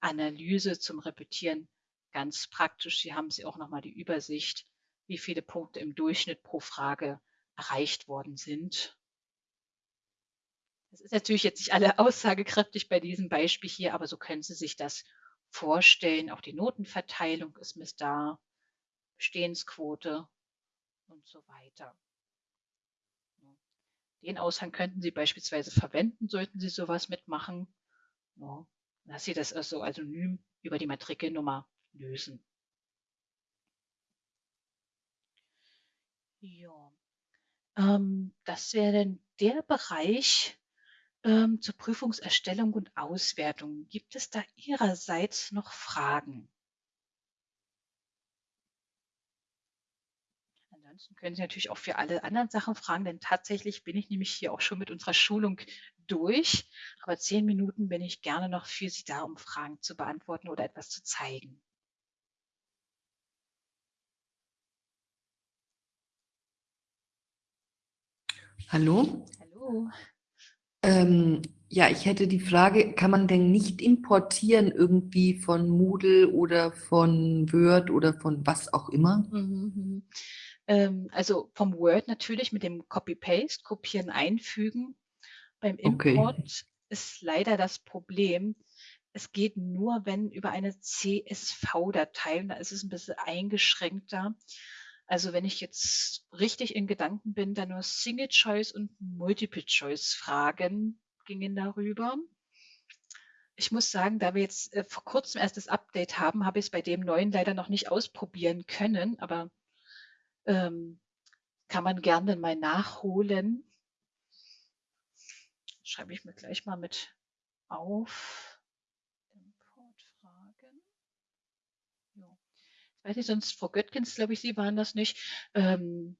Analyse, zum Repetieren ganz praktisch. Hier haben Sie auch nochmal die Übersicht, wie viele Punkte im Durchschnitt pro Frage erreicht worden sind. Das ist natürlich jetzt nicht alle aussagekräftig bei diesem Beispiel hier, aber so können Sie sich das vorstellen. Auch die Notenverteilung ist mit da, Bestehensquote und so weiter. Den Aushang könnten Sie beispielsweise verwenden, sollten Sie sowas mitmachen. Ja, dass Sie das also anonym über die Matrikelnummer lösen. Ja, ähm, das wäre dann der Bereich ähm, zur Prüfungserstellung und Auswertung. Gibt es da Ihrerseits noch Fragen? Ansonsten können Sie natürlich auch für alle anderen Sachen fragen, denn tatsächlich bin ich nämlich hier auch schon mit unserer Schulung durch. Aber zehn Minuten bin ich gerne noch für Sie da, um Fragen zu beantworten oder etwas zu zeigen. Hallo? Hallo. Ähm, ja, ich hätte die Frage, kann man denn nicht importieren irgendwie von Moodle oder von Word oder von was auch immer? Mhm, mhm. Ähm, also vom Word natürlich mit dem Copy-Paste, kopieren, einfügen. Beim Okay. Import ist leider das Problem, es geht nur, wenn über eine CSV-Datei und da ist es ein bisschen eingeschränkter. Also wenn ich jetzt richtig in Gedanken bin, dann nur Single Choice und Multiple Choice Fragen gingen darüber. Ich muss sagen, da wir jetzt äh, vor kurzem erst das Update haben, habe ich es bei dem neuen leider noch nicht ausprobieren können, aber ähm, kann man gerne mal nachholen. Schreibe ich mir gleich mal mit auf. Importfragen. Ja. Ich weiß nicht, sonst Frau Göttgens, glaube ich, Sie waren das nicht. Ähm,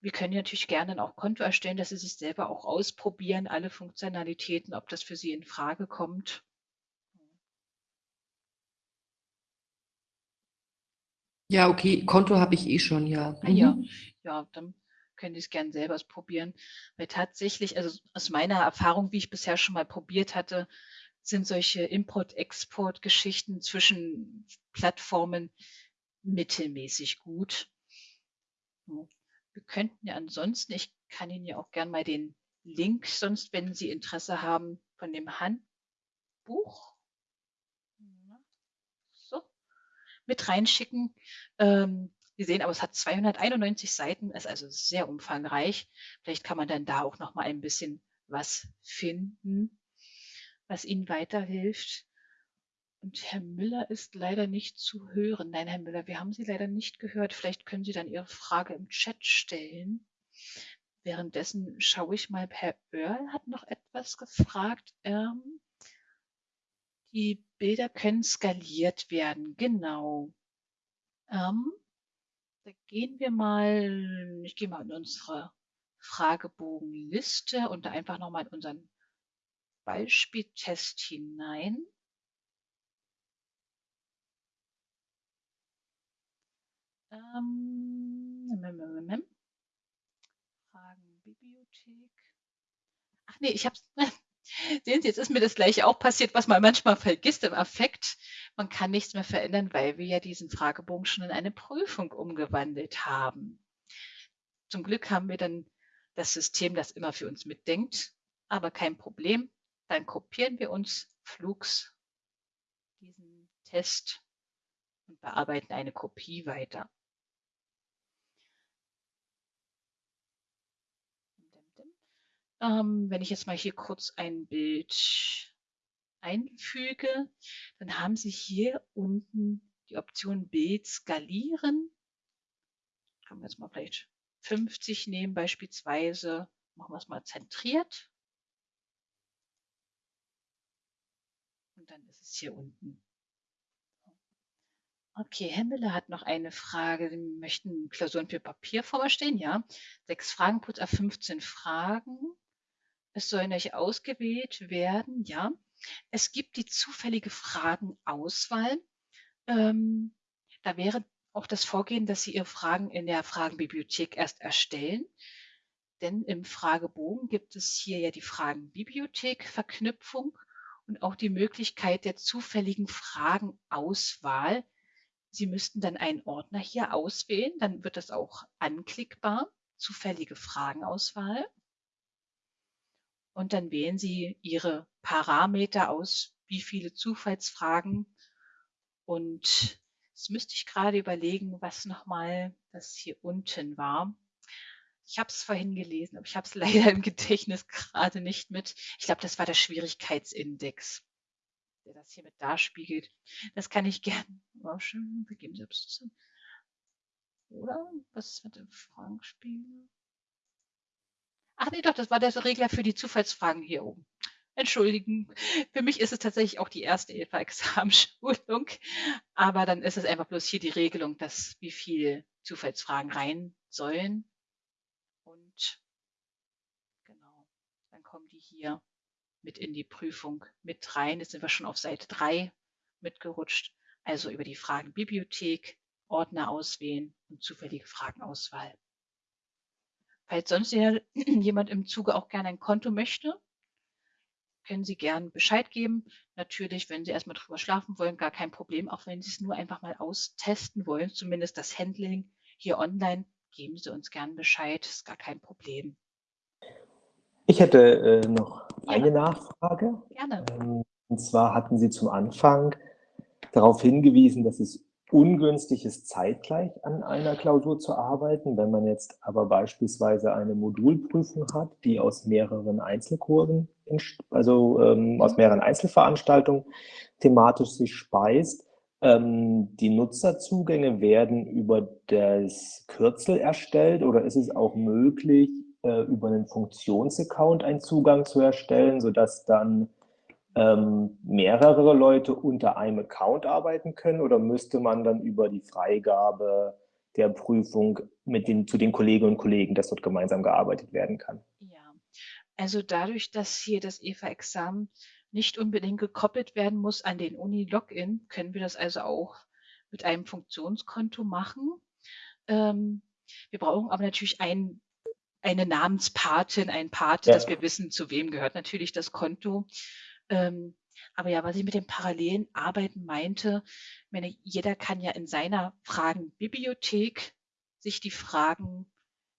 wir können natürlich gerne auch Konto erstellen, dass Sie sich selber auch ausprobieren, alle Funktionalitäten, ob das für Sie in Frage kommt. Ja, okay, Konto habe ich eh schon, ja. Ah ja, Mhm. ja, dann können Sie es gerne selber ausprobieren. Weil tatsächlich, also aus meiner Erfahrung, wie ich bisher schon mal probiert hatte, sind solche Import-Export-Geschichten zwischen Plattformen mittelmäßig gut. Wir könnten ja ansonsten, ich kann Ihnen ja auch gern mal den Link, sonst, wenn Sie Interesse haben, von dem Handbuch so, mit reinschicken. Ähm, Sie sehen aber, es hat 291 Seiten, ist also sehr umfangreich. Vielleicht kann man dann da auch noch mal ein bisschen was finden, was Ihnen weiterhilft. Und Herr Müller ist leider nicht zu hören. Nein, Herr Müller, wir haben Sie leider nicht gehört. Vielleicht können Sie dann Ihre Frage im Chat stellen. Währenddessen schaue ich mal, Herr Oerl hat noch etwas gefragt. Ähm, die Bilder können skaliert werden, genau. Ähm, da gehen wir mal, ich gehe mal in unsere Fragebogenliste und da einfach nochmal in unseren Beispieltest hinein. Ähm, Fragenbibliothek. Ach nee, ich habe Sehen Sie, jetzt ist mir das gleiche auch passiert, was man manchmal vergisst im Affekt. Man kann nichts mehr verändern, weil wir ja diesen Fragebogen schon in eine Prüfung umgewandelt haben. Zum Glück haben wir dann das System, das immer für uns mitdenkt, aber kein Problem. Dann kopieren wir uns flugs diesen Test und bearbeiten eine Kopie weiter. Ähm, wenn ich jetzt mal hier kurz ein Bild einfüge, dann haben Sie hier unten die Option Bild skalieren. Können wir jetzt mal vielleicht 50 nehmen beispielsweise. Machen wir es mal zentriert. Und dann ist es hier unten. Okay, Herr hat noch eine Frage. Sie möchten Klausuren für Papierform erstellen? Ja. Sechs Fragen plus 15 Fragen. Es sollen euch ausgewählt werden, ja. Es gibt die zufällige Fragenauswahl. Ähm, da wäre auch das Vorgehen, dass Sie Ihre Fragen in der Fragenbibliothek erst erstellen. Denn im Fragebogen gibt es hier ja die Fragenbibliothek-Verknüpfung und auch die Möglichkeit der zufälligen Fragenauswahl. Sie müssten dann einen Ordner hier auswählen, dann wird das auch anklickbar, zufällige Fragenauswahl und dann wählen Sie Ihre Parameter aus, wie viele Zufallsfragen. Und jetzt müsste ich gerade überlegen, was nochmal das hier unten war. Ich habe es vorhin gelesen, aber ich habe es leider im Gedächtnis gerade nicht mit. Ich glaube, das war der Schwierigkeitsindex, der das hier mit darspiegelt. Das kann ich gerne. Oh, schön, wir geben selbst Oder? Was ist mit dem Fragenspiegel? Ach nee, doch, das war der Regler für die Zufallsfragen hier oben. Entschuldigen, für mich ist es tatsächlich auch die erste EFA-Examenschulung, aber dann ist es einfach bloß hier die Regelung, dass wie viel Zufallsfragen rein sollen. Und genau, dann kommen die hier mit in die Prüfung mit rein. Jetzt sind wir schon auf Seite 3 mitgerutscht. Also über die Fragenbibliothek, Ordner auswählen und zufällige Fragenauswahl. Falls sonst jemand im Zuge auch gerne ein Konto möchte, können Sie gern Bescheid geben. Natürlich, wenn Sie erstmal drüber schlafen wollen, gar kein Problem. Auch wenn Sie es nur einfach mal austesten wollen, zumindest das Handling hier online, geben Sie uns gern Bescheid. Ist gar kein Problem. Ich hätte äh, noch ja. eine Nachfrage. Gerne. Ähm, und zwar hatten Sie zum Anfang darauf hingewiesen, dass es ungünstig ist, zeitgleich an einer Klausur zu arbeiten. Wenn man jetzt aber beispielsweise eine Modulprüfung hat, die aus mehreren Einzelkursen, also ähm, aus mhm. mehreren Einzelveranstaltungen thematisch sich speist, ähm, die Nutzerzugänge werden über das Kürzel erstellt oder ist es auch möglich, äh, über einen Funktionsaccount einen Zugang zu erstellen, sodass dann ähm, mehrere Leute unter einem Account arbeiten können oder müsste man dann über die Freigabe der Prüfung mit den, zu den Kolleginnen und Kollegen, dass dort gemeinsam gearbeitet werden kann? Ja, also dadurch, dass hier das EVA-Examen nicht unbedingt gekoppelt werden muss an den Uni-Login, können wir das also auch mit einem Funktionskonto machen. Ähm, wir brauchen aber natürlich ein, eine Namenspatin, ein Pate, ja. dass wir wissen, zu wem gehört natürlich das Konto. Ähm, aber ja, was ich mit dem parallelen Arbeiten meinte, meine, jeder kann ja in seiner Fragenbibliothek sich die Fragen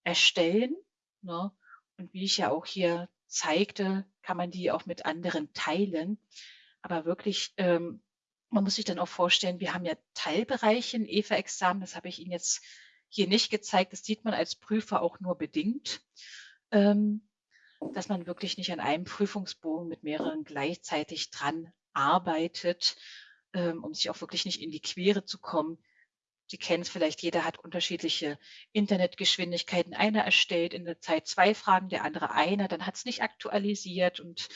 erstellen. Ne? Und wie ich ja auch hier zeigte, kann man die auch mit anderen teilen. Aber wirklich, ähm, man muss sich dann auch vorstellen, wir haben ja Teilbereiche in EVA-Examen, das habe ich Ihnen jetzt hier nicht gezeigt, das sieht man als Prüfer auch nur bedingt. Ähm, dass man wirklich nicht an einem Prüfungsbogen mit mehreren gleichzeitig dran arbeitet, ähm, um sich auch wirklich nicht in die Quere zu kommen. Sie kennen es vielleicht, jeder hat unterschiedliche Internetgeschwindigkeiten. Einer erstellt in der Zeit zwei Fragen, der andere eine, dann hat es nicht aktualisiert. Und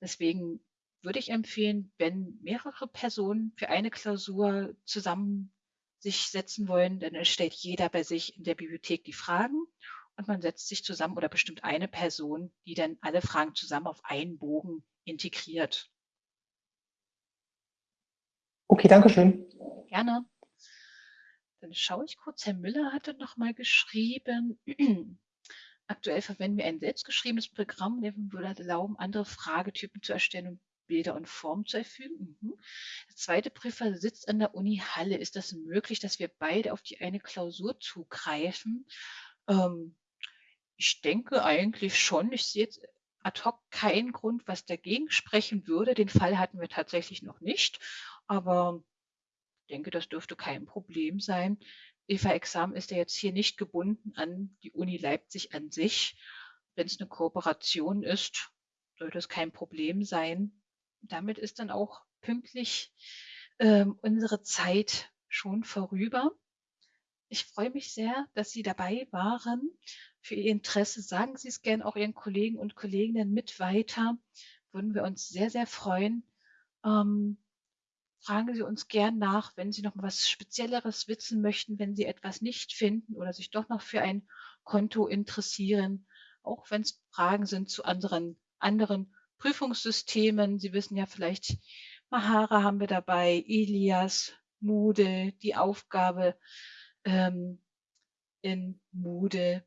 deswegen würde ich empfehlen, wenn mehrere Personen für eine Klausur zusammen sich setzen wollen, dann erstellt jeder bei sich in der Bibliothek die Fragen und man setzt sich zusammen oder bestimmt eine Person, die dann alle Fragen zusammen auf einen Bogen integriert. Okay, danke schön. Gerne. Dann schaue ich kurz, Herr Müller hatte noch mal geschrieben, aktuell verwenden wir ein selbstgeschriebenes Programm, das würde erlauben, andere Fragetypen zu erstellen und Bilder und Formen zu erfüllen. Mhm. Der zweite Prüfer sitzt an der Uni Halle. Ist das möglich, dass wir beide auf die eine Klausur zugreifen? Ähm, ich denke eigentlich schon. Ich sehe jetzt ad hoc keinen Grund, was dagegen sprechen würde. Den Fall hatten wir tatsächlich noch nicht, aber ich denke, das dürfte kein Problem sein. EVA-Examen ist ja jetzt hier nicht gebunden an die Uni Leipzig an sich. Wenn es eine Kooperation ist, sollte es kein Problem sein. Damit ist dann auch pünktlich ähm, unsere Zeit schon vorüber. Ich freue mich sehr, dass Sie dabei waren für Ihr Interesse. Sagen Sie es gern auch Ihren Kollegen und Kolleginnen mit weiter. Würden wir uns sehr, sehr freuen. Ähm, fragen Sie uns gern nach, wenn Sie noch was Spezielleres wissen möchten, wenn Sie etwas nicht finden oder sich doch noch für ein Konto interessieren, auch wenn es Fragen sind zu anderen, anderen Prüfungssystemen. Sie wissen ja vielleicht, Mahara haben wir dabei, Elias, Moodle, die Aufgabe ähm, in Moodle.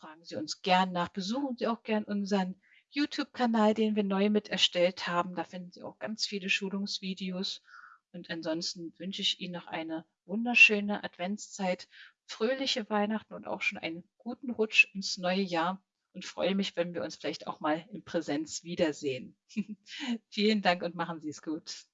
Fragen Sie uns gern nach. Besuchen Sie auch gern unseren YouTube-Kanal, den wir neu mit erstellt haben. Da finden Sie auch ganz viele Schulungsvideos. Und ansonsten wünsche ich Ihnen noch eine wunderschöne Adventszeit, fröhliche Weihnachten und auch schon einen guten Rutsch ins neue Jahr und freue mich, wenn wir uns vielleicht auch mal in Präsenz wiedersehen. Vielen Dank und machen Sie es gut.